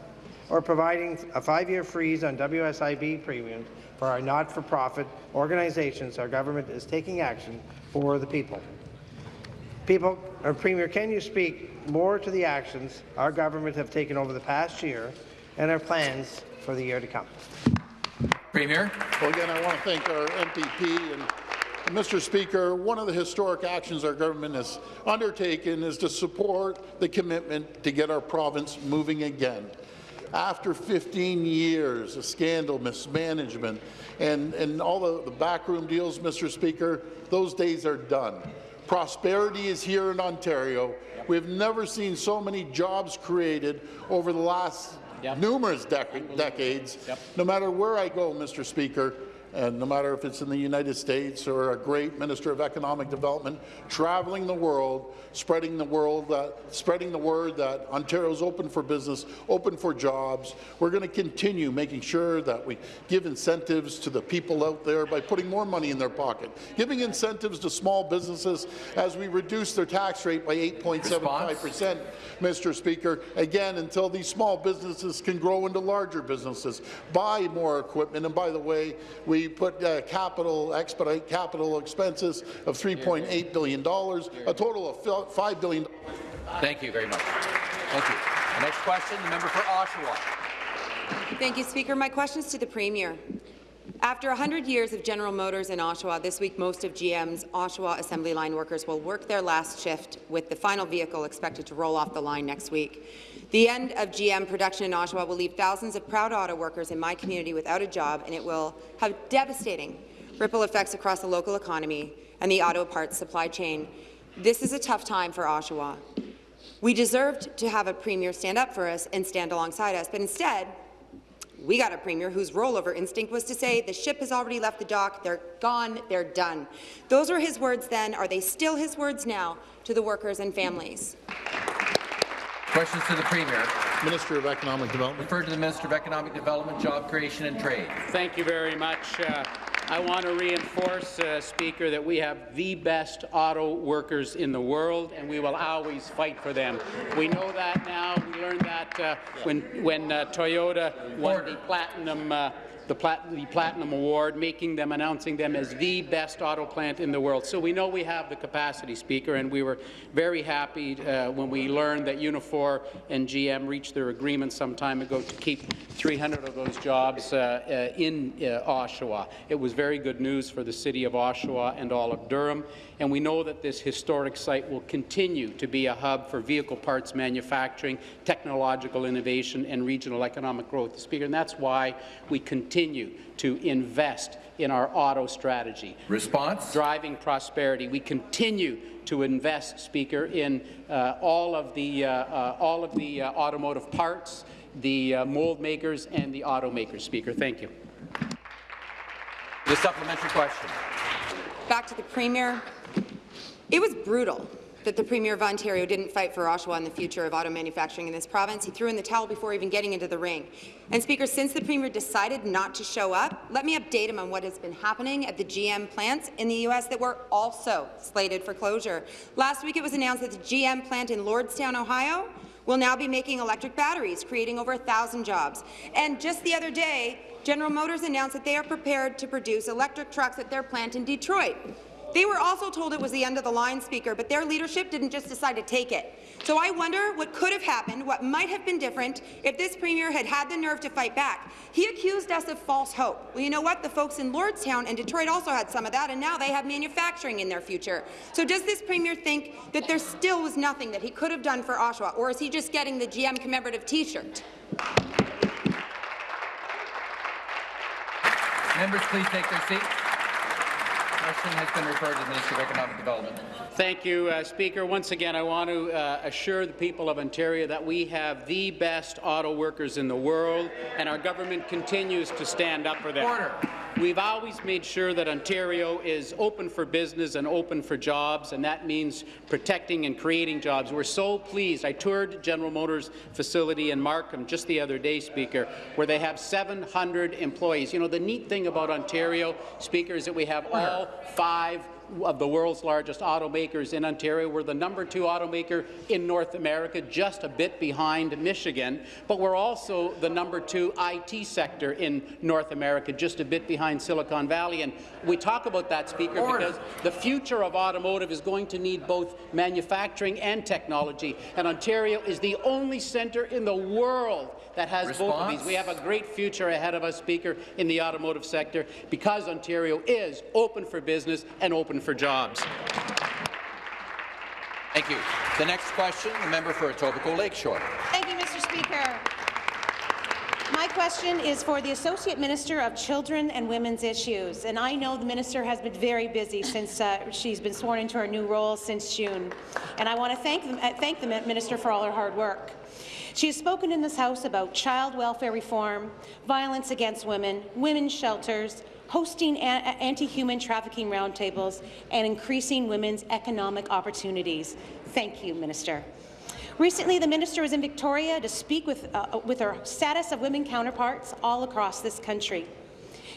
or providing a five-year freeze on WSIB premiums for our not-for-profit organizations, our government is taking action for the people. People, or Premier, can you speak more to the actions our government have taken over the past year and our plans for the year to come? Premier. Well, again, I want to thank our MPP and Mr. Speaker, one of the historic actions our government has undertaken is to support the commitment to get our province moving again. After 15 years of scandal, mismanagement, and, and all the, the backroom deals, Mr. Speaker, those days are done. Prosperity is here in Ontario. We've never seen so many jobs created over the last numerous dec decades. No matter where I go, Mr. Speaker, and no matter if it's in the United States or a great Minister of Economic Development, traveling the world, spreading the world, uh, spreading the word that Ontario's open for business, open for jobs. We're going to continue making sure that we give incentives to the people out there by putting more money in their pocket, giving incentives to small businesses as we reduce their tax rate by 8.75 percent, Mr. Speaker, again, until these small businesses can grow into larger businesses, buy more equipment, and by the way, we put uh, capital, expedite capital expenses of $3.8 billion, a total of $5 billion. Thank you very much. Thank you. The next question, the member for Oshawa. Thank you, Speaker. My question is to the Premier. After 100 years of General Motors in Oshawa, this week most of GM's Oshawa assembly line workers will work their last shift, with the final vehicle expected to roll off the line next week. The end of GM production in Oshawa will leave thousands of proud auto workers in my community without a job, and it will have devastating ripple effects across the local economy and the auto parts supply chain. This is a tough time for Oshawa. We deserved to have a premier stand up for us and stand alongside us, but instead, we got a premier whose rollover instinct was to say the ship has already left the dock, they're gone, they're done. Those were his words then. Are they still his words now to the workers and families? Questions to the Premier. Minister of Economic Development. Referred to the Minister of Economic Development, Job Creation and Trade. Thank you very much. Uh, I want to reinforce, uh, Speaker, that we have the best auto workers in the world, and we will always fight for them. We know that now. We learned that uh, when, when uh, Toyota won the platinum uh, the, plat the Platinum Award, making them, announcing them as the best auto plant in the world. So we know we have the capacity, Speaker, and we were very happy uh, when we learned that Unifor and GM reached their agreement some time ago to keep 300 of those jobs uh, uh, in uh, Oshawa. It was very good news for the city of Oshawa and all of Durham, and we know that this historic site will continue to be a hub for vehicle parts manufacturing, technological innovation, and regional economic growth, Speaker, and that's why we continue to invest in our auto strategy. Response? Driving prosperity. We continue to invest, Speaker, in uh, all of the, uh, uh, all of the uh, automotive parts, the uh, mold makers, and the automakers, Speaker. Thank you. The supplementary question. Back to the Premier. It was brutal that the Premier of Ontario didn't fight for Oshawa and the future of auto manufacturing in this province. He threw in the towel before even getting into the ring. And Speaker, since the Premier decided not to show up, let me update him on what has been happening at the GM plants in the U.S. that were also slated for closure. Last week it was announced that the GM plant in Lordstown, Ohio, will now be making electric batteries, creating over 1,000 jobs. And just the other day, General Motors announced that they are prepared to produce electric trucks at their plant in Detroit. They were also told it was the end of the line, Speaker, but their leadership didn't just decide to take it. So I wonder what could have happened, what might have been different if this Premier had had the nerve to fight back. He accused us of false hope. Well, you know what? The folks in Lordstown and Detroit also had some of that, and now they have manufacturing in their future. So does this Premier think that there still was nothing that he could have done for Oshawa, or is he just getting the GM commemorative T-shirt? Members, please take their seats. Question has been referred to the Minister of Economic Development. Thank you, uh, Speaker. Once again, I want to uh, assure the people of Ontario that we have the best auto workers in the world, and our government continues to stand up for them. Order. We've always made sure that Ontario is open for business and open for jobs, and that means protecting and creating jobs. We're so pleased. I toured General Motors facility in Markham just the other day, Speaker, where they have 700 employees. You know, the neat thing about Ontario, Speaker, is that we have all five of the world's largest automakers in Ontario. We're the number two automaker in North America, just a bit behind Michigan, but we're also the number two IT sector in North America, just a bit behind Silicon Valley. And we talk about that, Speaker, Order. because the future of automotive is going to need both manufacturing and technology, and Ontario is the only centre in the world that has both of these. We have a great future ahead of us, Speaker, in the automotive sector, because Ontario is open for business and open for jobs. Thank you. The next question, the member for Etobicoke Lakeshore. Thank you, Mr. Speaker. My question is for the Associate Minister of Children and Women's Issues, and I know the minister has been very busy since uh, she's been sworn into her new role since June, and I want to thank, them, uh, thank the minister for all her hard work. She has spoken in this House about child welfare reform, violence against women, women's shelters, hosting anti-human trafficking roundtables, and increasing women's economic opportunities. Thank you, Minister. Recently, the minister was in Victoria to speak with, uh, with her status of women counterparts all across this country.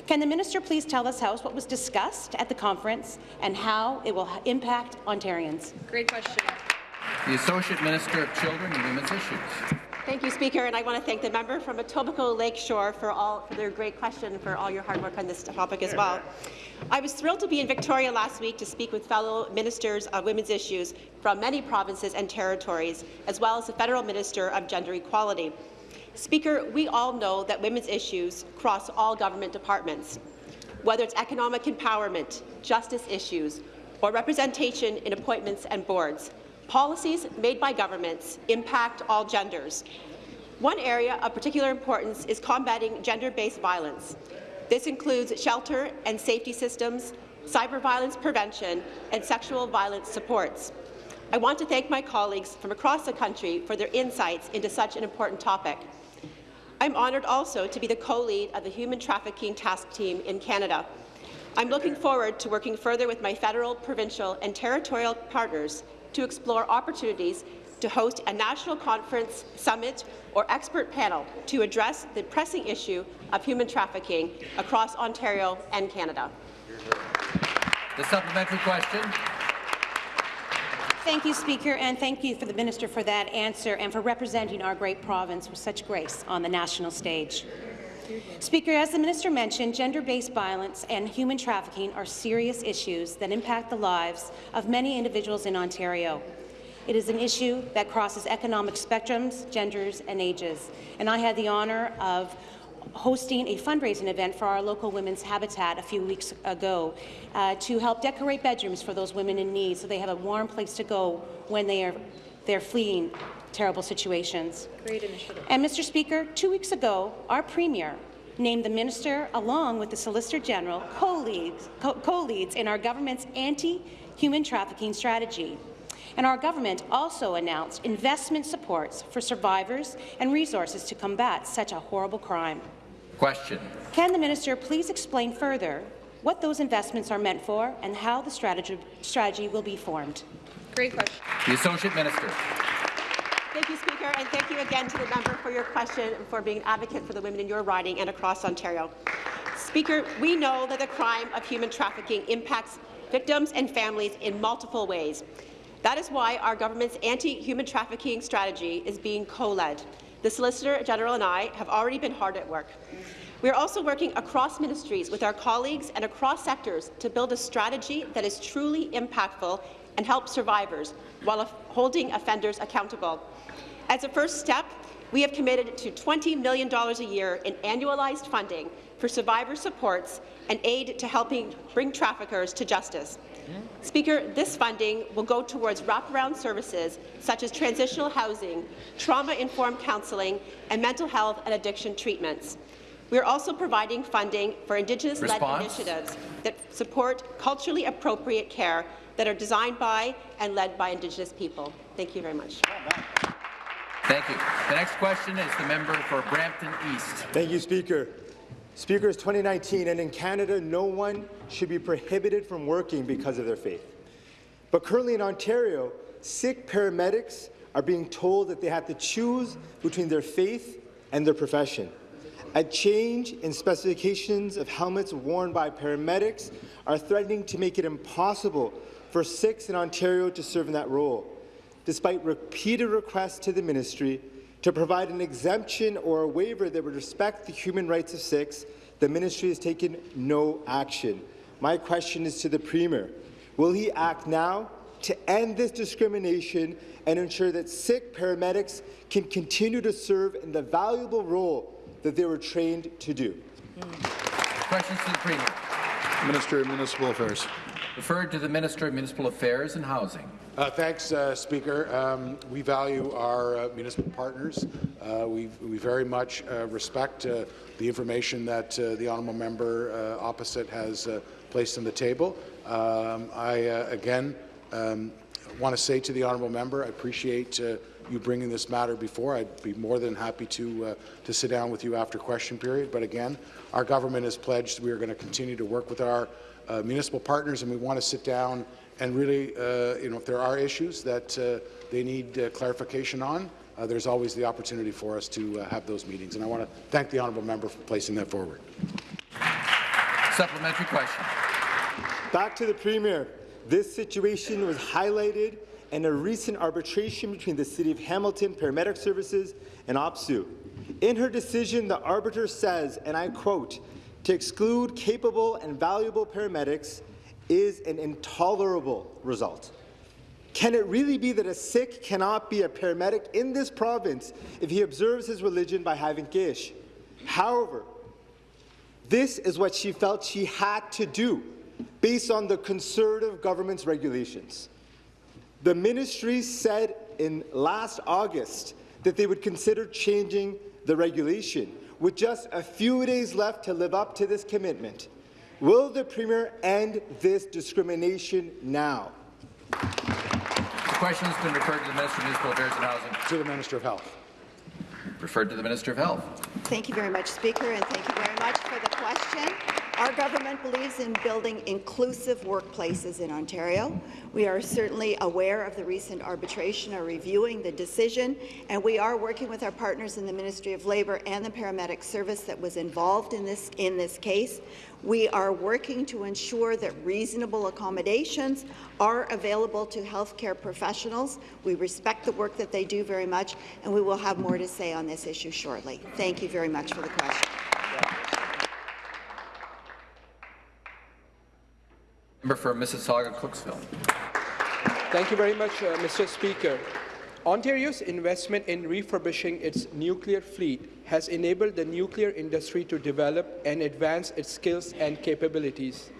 Can the minister please tell this House what was discussed at the conference and how it will impact Ontarians? Great question. The Associate Minister of Children and Women's Issues. Thank you, Speaker, and I want to thank the member from Etobicoke Lakeshore for all for their great question, and for all your hard work on this topic as well. I was thrilled to be in Victoria last week to speak with fellow ministers of women's issues from many provinces and territories, as well as the federal minister of gender equality. Speaker, we all know that women's issues cross all government departments, whether it's economic empowerment, justice issues, or representation in appointments and boards. Policies made by governments impact all genders. One area of particular importance is combating gender-based violence. This includes shelter and safety systems, cyber violence prevention, and sexual violence supports. I want to thank my colleagues from across the country for their insights into such an important topic. I'm honoured also to be the co-lead of the Human Trafficking Task Team in Canada. I'm looking forward to working further with my federal, provincial and territorial partners to explore opportunities to host a national conference, summit or expert panel to address the pressing issue of human trafficking across Ontario and Canada. The supplementary question. Thank you, Speaker, and thank you for the minister for that answer and for representing our great province with such grace on the national stage. Speaker, as the minister mentioned, gender-based violence and human trafficking are serious issues that impact the lives of many individuals in Ontario. It is an issue that crosses economic spectrums, genders, and ages. And I had the honour of hosting a fundraising event for our local women's habitat a few weeks ago uh, to help decorate bedrooms for those women in need so they have a warm place to go when they are they're fleeing terrible situations. Great initiative. And Mr. Speaker, two weeks ago, our Premier named the minister, along with the Solicitor General, co-leads, co-leads in our government's anti-human trafficking strategy. And our government also announced investment supports for survivors and resources to combat such a horrible crime. Question. Can the minister please explain further what those investments are meant for and how the strategy, strategy will be formed? Great question. The Associate Minister. Thank you, Speaker, and thank you again to the member for your question and for being an advocate for the women in your riding and across Ontario. Speaker, we know that the crime of human trafficking impacts victims and families in multiple ways. That is why our government's anti-human trafficking strategy is being co-led. The Solicitor General and I have already been hard at work. We are also working across ministries with our colleagues and across sectors to build a strategy that is truly impactful and help survivors while holding offenders accountable. As a first step, we have committed to $20 million a year in annualized funding for survivor supports and aid to helping bring traffickers to justice. Speaker, this funding will go towards wraparound services such as transitional housing, trauma-informed counselling, and mental health and addiction treatments. We are also providing funding for Indigenous-led initiatives that support culturally appropriate care that are designed by and led by Indigenous people. Thank you very much. Thank you. The next question is the member for Brampton East. Thank you, Speaker. Speaker, it's 2019, and in Canada, no one should be prohibited from working because of their faith. But currently in Ontario, Sikh paramedics are being told that they have to choose between their faith and their profession. A change in specifications of helmets worn by paramedics are threatening to make it impossible for Sikhs in Ontario to serve in that role. Despite repeated requests to the ministry to provide an exemption or a waiver that would respect the human rights of Sikhs, the ministry has taken no action. My question is to the Premier. Will he act now to end this discrimination and ensure that Sikh paramedics can continue to serve in the valuable role that they were trained to do? Questions to the Premier. Minister of Municipal Affairs. Referred to the Minister of Municipal Affairs and Housing. Uh, thanks, uh, Speaker. Um, we value our uh, municipal partners. Uh, we, we, very much uh, respect uh, the information that the honourable member opposite has placed on the table. Um, I, again, um, want to say to the honourable member, I appreciate you bringing this matter before. I'd be more than happy to, to sit down with you after question period. But again, our government has pledged we are going to continue to work with our uh, municipal partners, and we want to sit down and really, uh, you know, if there are issues that uh, they need uh, clarification on, uh, there's always the opportunity for us to uh, have those meetings. And I want to thank the honourable member for placing that forward. Supplementary question. Back to the Premier. This situation was highlighted in a recent arbitration between the City of Hamilton Paramedic Services and OPSEU. In her decision, the arbiter says, and I quote, to exclude capable and valuable paramedics is an intolerable result. Can it really be that a Sikh cannot be a paramedic in this province if he observes his religion by having Kesh? However, this is what she felt she had to do based on the Conservative government's regulations. The ministry said in last August that they would consider changing the regulation with just a few days left to live up to this commitment. Will the Premier end this discrimination now? The question has been referred to the Minister of Municipal Affairs and Housing. To the Minister of Health. Referred to the Minister of Health. Thank you very much, Speaker, and thank you very much for the question. Our government believes in building inclusive workplaces in Ontario. We are certainly aware of the recent arbitration, are reviewing the decision, and we are working with our partners in the Ministry of Labour and the paramedic service that was involved in this, in this case. We are working to ensure that reasonable accommodations are available to healthcare professionals. We respect the work that they do very much, and we will have more to say on this issue shortly. Thank you very much for the question. Member for Mississauga, Cooksville. Thank you very much, uh, Mr. Speaker. Ontario's investment in refurbishing its nuclear fleet has enabled the nuclear industry to develop and advance its skills and capabilities.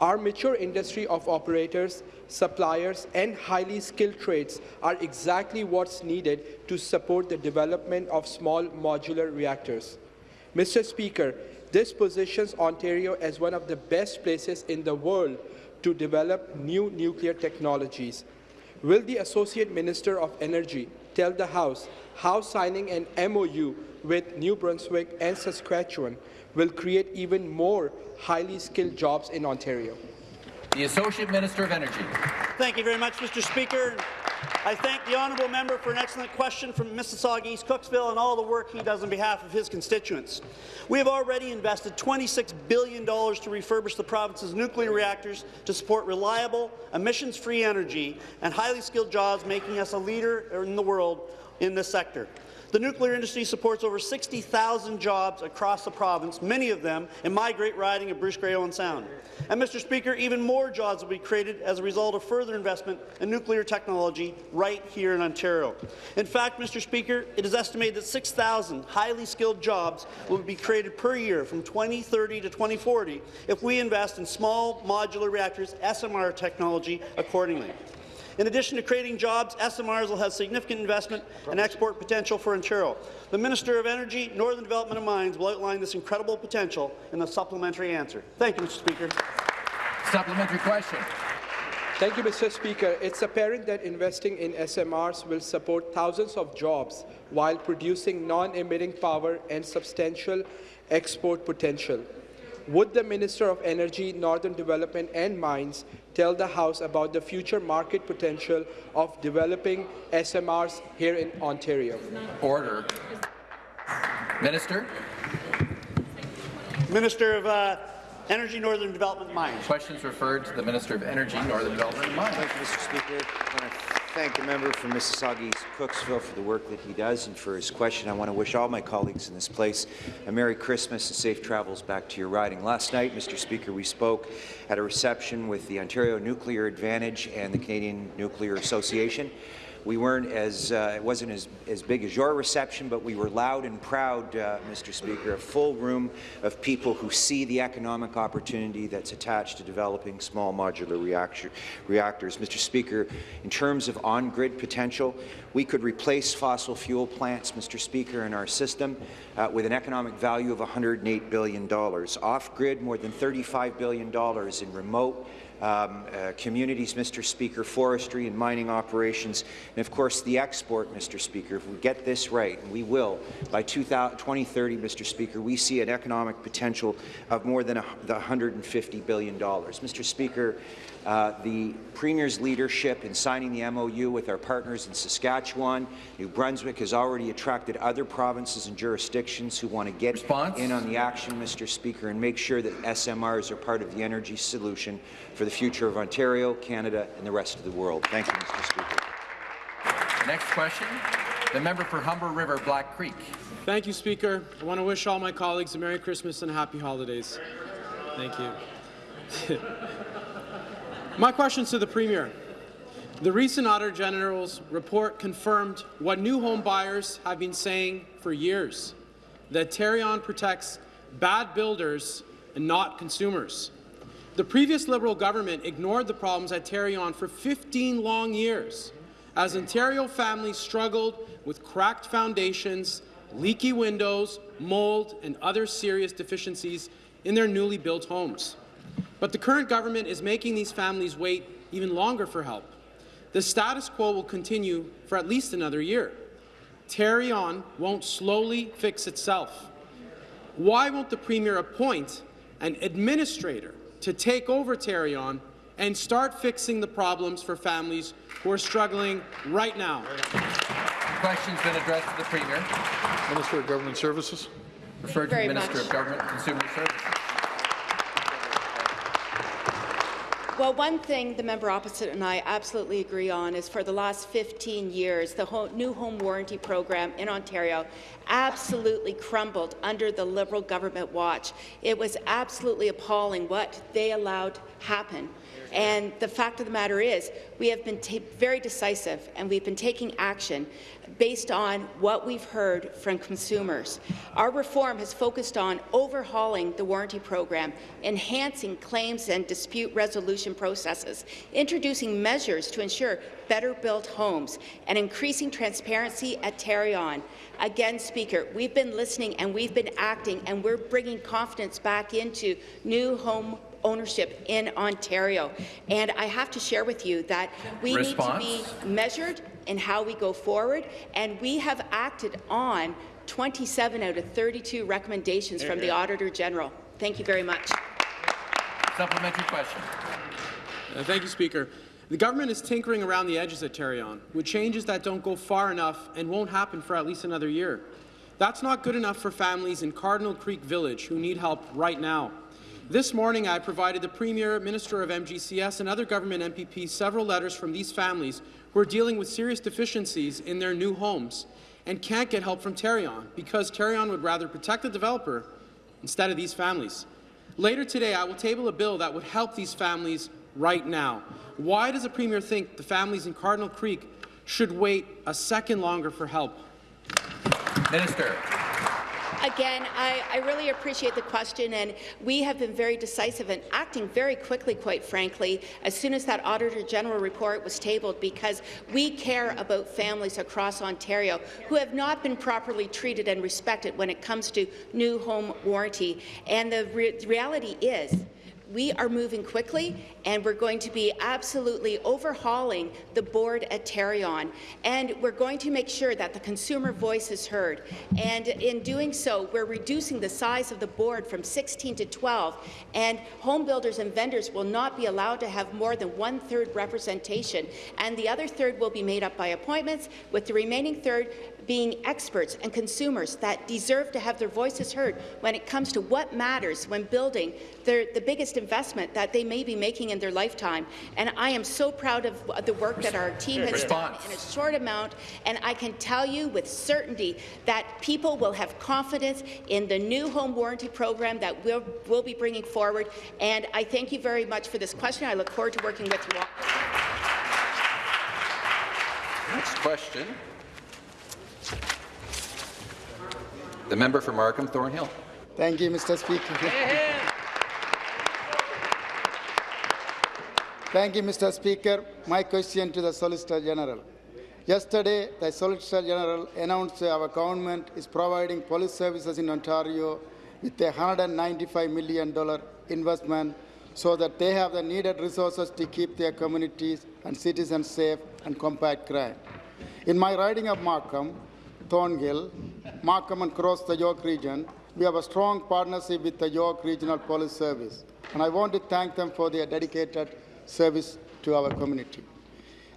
Our mature industry of operators, suppliers, and highly skilled trades are exactly what's needed to support the development of small modular reactors. Mr. Speaker, this positions Ontario as one of the best places in the world to develop new nuclear technologies. Will the Associate Minister of Energy tell the House how signing an MOU with New Brunswick and Saskatchewan will create even more highly skilled jobs in Ontario? The Associate Minister of Energy. Thank you very much, Mr. Speaker. I thank the honourable member for an excellent question from Mississauga East Cooksville and all the work he does on behalf of his constituents. We have already invested $26 billion to refurbish the province's nuclear reactors to support reliable, emissions-free energy and highly skilled jobs, making us a leader in the world in this sector. The nuclear industry supports over 60,000 jobs across the province, many of them in my great riding of Bruce Grey Owen Sound. And, Mr. Speaker, even more jobs will be created as a result of further investment in nuclear technology right here in Ontario. In fact, Mr. Speaker, it is estimated that 6,000 highly skilled jobs will be created per year from 2030 to 2040 if we invest in small modular reactors SMR technology accordingly. In addition to creating jobs, SMRs will have significant investment and export potential for Ontario. The Minister of Energy, Northern Development and Mines will outline this incredible potential in the supplementary answer. Thank you, Mr. Speaker. Supplementary question. Thank you, Mr. Speaker. It's apparent that investing in SMRs will support thousands of jobs while producing non-emitting power and substantial export potential. Would the Minister of Energy, Northern Development and Mines tell the House about the future market potential of developing SMRs here in Ontario? Order. Minister. Minister of uh, Energy, Northern Development and Mines. Questions referred to the Minister of Energy, Northern Development and Mines. Thank you, Mr. Speaker. Thank the member from Mississauga East Cooksville for the work that he does and for his question. I want to wish all my colleagues in this place a Merry Christmas and safe travels back to your riding. Last night, Mr. Speaker, we spoke at a reception with the Ontario Nuclear Advantage and the Canadian Nuclear Association. We weren't as, uh, it wasn't as, as big as your reception, but we were loud and proud, uh, Mr. Speaker, a full room of people who see the economic opportunity that's attached to developing small modular reactor, reactors. Mr. Speaker, in terms of on-grid potential, we could replace fossil fuel plants, Mr. Speaker, in our system uh, with an economic value of $108 billion. Off-grid, more than $35 billion in remote um, uh, communities, Mr. Speaker, forestry and mining operations, and of course the export, Mr. Speaker. If we get this right, and we will, by 2030, Mr. Speaker, we see an economic potential of more than the $150 billion. Mr. Speaker, uh, the Premier's leadership in signing the MOU with our partners in Saskatchewan, New Brunswick has already attracted other provinces and jurisdictions who want to get Response? in on the action, Mr. Speaker, and make sure that SMRs are part of the energy solution for the future of Ontario, Canada, and the rest of the world. Thank you, Mr. Speaker. Next question, the member for Humber River, Black Creek. Thank you, Speaker. I want to wish all my colleagues a Merry Christmas and Happy Holidays. Thank you. My questions to the Premier. The recent Auditor General's report confirmed what new home buyers have been saying for years, that Tarion protects bad builders and not consumers. The previous Liberal government ignored the problems at Tarion for 15 long years as Ontario families struggled with cracked foundations, leaky windows, mold, and other serious deficiencies in their newly built homes. But the current government is making these families wait even longer for help. The status quo will continue for at least another year. Tarion won't slowly fix itself. Why won't the Premier appoint an administrator to take over Tarion and start fixing the problems for families who are struggling right now? Question's been addressed to the Premier. Minister of Government Services. Referred to the Minister much. of Government and Consumer Services. Well, one thing the member opposite and I absolutely agree on is for the last 15 years, the ho new home warranty program in Ontario absolutely crumbled under the Liberal government watch. It was absolutely appalling what they allowed happen. And the fact of the matter is, we have been very decisive and we've been taking action based on what we've heard from consumers. Our reform has focused on overhauling the warranty program, enhancing claims and dispute resolution processes, introducing measures to ensure better built homes, and increasing transparency at Tarion. Again, Speaker, we've been listening and we've been acting, and we're bringing confidence back into new home ownership in Ontario. And I have to share with you that we Response? need to be measured in how we go forward, and we have acted on 27 out of 32 recommendations from the Auditor General. Thank you very much. Supplementary question. Uh, thank you, Speaker. The government is tinkering around the edges at Tarion with changes that don't go far enough and won't happen for at least another year. That's not good enough for families in Cardinal Creek Village who need help right now. This morning, I provided the Premier, Minister of MGCS, and other government MPPs several letters from these families who are dealing with serious deficiencies in their new homes and can't get help from Tarion because Tarion would rather protect the developer instead of these families. Later today, I will table a bill that would help these families right now. Why does the Premier think the families in Cardinal Creek should wait a second longer for help? Minister. Again, I, I, really appreciate the question, and we have been very decisive and acting very quickly, quite frankly, as soon as that Auditor General report was tabled, because we care about families across Ontario who have not been properly treated and respected when it comes to new home warranty. And the re reality is, we are moving quickly, and we're going to be absolutely overhauling the board at Tarion. And we're going to make sure that the consumer voice is heard. And in doing so, we're reducing the size of the board from 16 to 12. And home builders and vendors will not be allowed to have more than one-third representation. And the other third will be made up by appointments, with the remaining third being experts and consumers that deserve to have their voices heard when it comes to what matters when building their, the biggest investment that they may be making in their lifetime. And I am so proud of the work that our team has done in a short amount, and I can tell you with certainty that people will have confidence in the new home warranty program that we'll, we'll be bringing forward. And I thank you very much for this question. I look forward to working with you all. Next question. The member for Markham Thornhill. Thank you, Mr. Speaker. Thank you, Mr. Speaker. My question to the Solicitor General. Yesterday, the Solicitor General announced our government is providing police services in Ontario with a $195 million investment so that they have the needed resources to keep their communities and citizens safe and combat crime. In my riding of Markham, Thornhill, Markham and across the York region, we have a strong partnership with the York Regional Police Service, and I want to thank them for their dedicated service to our community.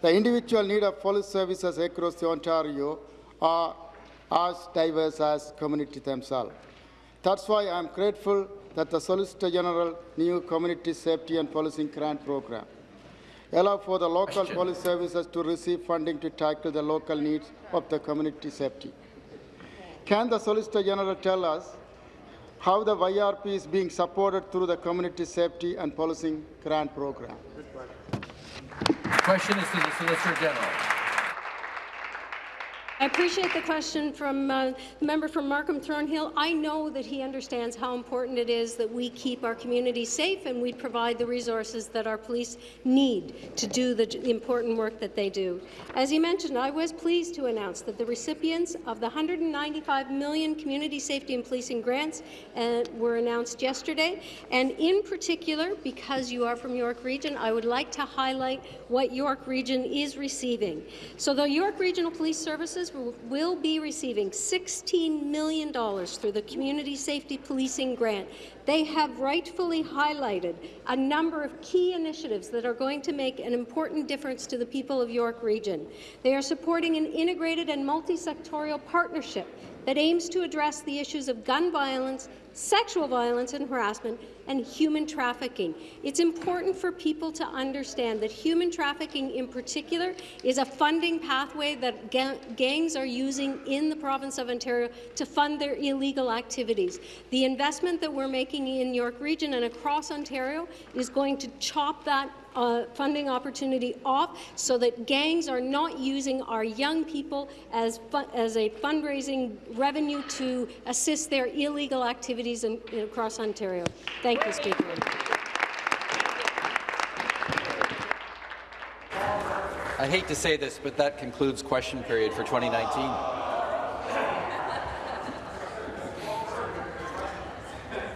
The individual need of police services across the Ontario are as diverse as communities themselves. That's why I am grateful that the Solicitor General new Community Safety and Policing Grant Program allow for the local Question. police services to receive funding to tackle the local needs of the community safety. Can the Solicitor General tell us how the YRP is being supported through the Community Safety and Policing Grant Program? Question is to the Solicitor General. I appreciate the question from uh, the member from Markham Thornhill. I know that he understands how important it is that we keep our community safe and we provide the resources that our police need to do the important work that they do. As he mentioned, I was pleased to announce that the recipients of the 195 million community safety and policing grants uh, were announced yesterday. And in particular, because you are from York Region, I would like to highlight what York Region is receiving. So the York Regional Police Services will be receiving $16 million through the Community Safety Policing Grant. They have rightfully highlighted a number of key initiatives that are going to make an important difference to the people of York Region. They are supporting an integrated and multi-sectorial partnership that aims to address the issues of gun violence, sexual violence and harassment, and human trafficking. It's important for people to understand that human trafficking in particular is a funding pathway that ga gangs are using in the province of Ontario to fund their illegal activities. The investment that we're making in York Region and across Ontario is going to chop that uh, funding opportunity off so that gangs are not using our young people as, as a fundraising revenue to assist their illegal activities in, in across Ontario. Thank you, Speaker. I hate to say this, but that concludes question period for 2019.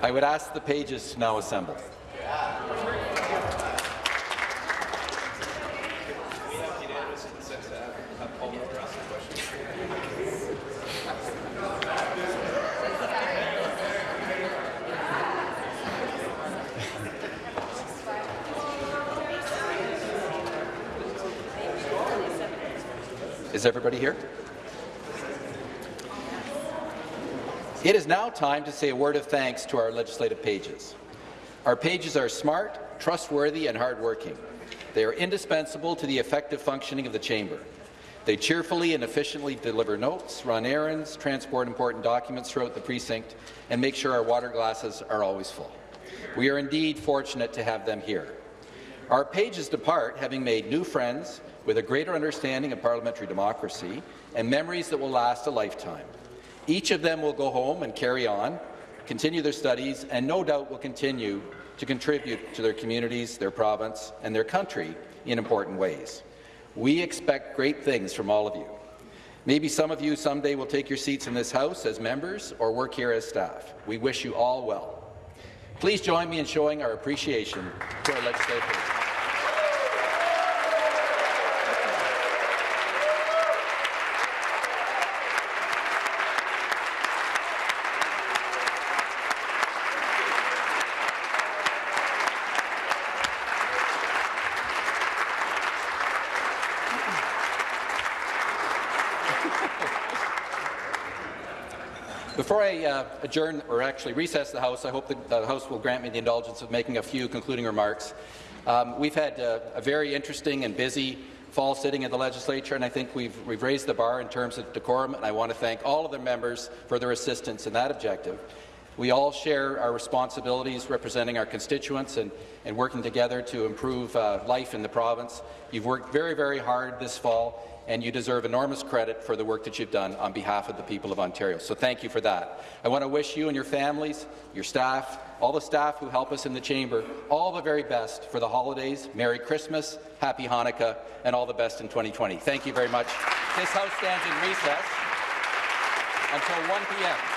I would ask the pages to now assemble. Is everybody here? It is now time to say a word of thanks to our legislative pages. Our pages are smart, trustworthy, and hardworking. They are indispensable to the effective functioning of the chamber. They cheerfully and efficiently deliver notes, run errands, transport important documents throughout the precinct, and make sure our water glasses are always full. We are indeed fortunate to have them here. Our pages depart having made new friends with a greater understanding of parliamentary democracy and memories that will last a lifetime. Each of them will go home and carry on, continue their studies, and no doubt will continue to contribute to their communities, their province, and their country in important ways. We expect great things from all of you. Maybe some of you someday will take your seats in this House as members or work here as staff. We wish you all well. Please join me in showing our appreciation to our legislators. Before I uh, adjourn, or actually recess the House, I hope that the House will grant me the indulgence of making a few concluding remarks. Um, we've had uh, a very interesting and busy fall sitting in the legislature, and I think we've, we've raised the bar in terms of decorum, and I want to thank all of the members for their assistance in that objective. We all share our responsibilities representing our constituents and, and working together to improve uh, life in the province. You've worked very, very hard this fall, and you deserve enormous credit for the work that you've done on behalf of the people of Ontario. So thank you for that. I want to wish you and your families, your staff, all the staff who help us in the chamber, all the very best for the holidays. Merry Christmas, Happy Hanukkah, and all the best in 2020. Thank you very much. This House stands in recess until 1 p.m.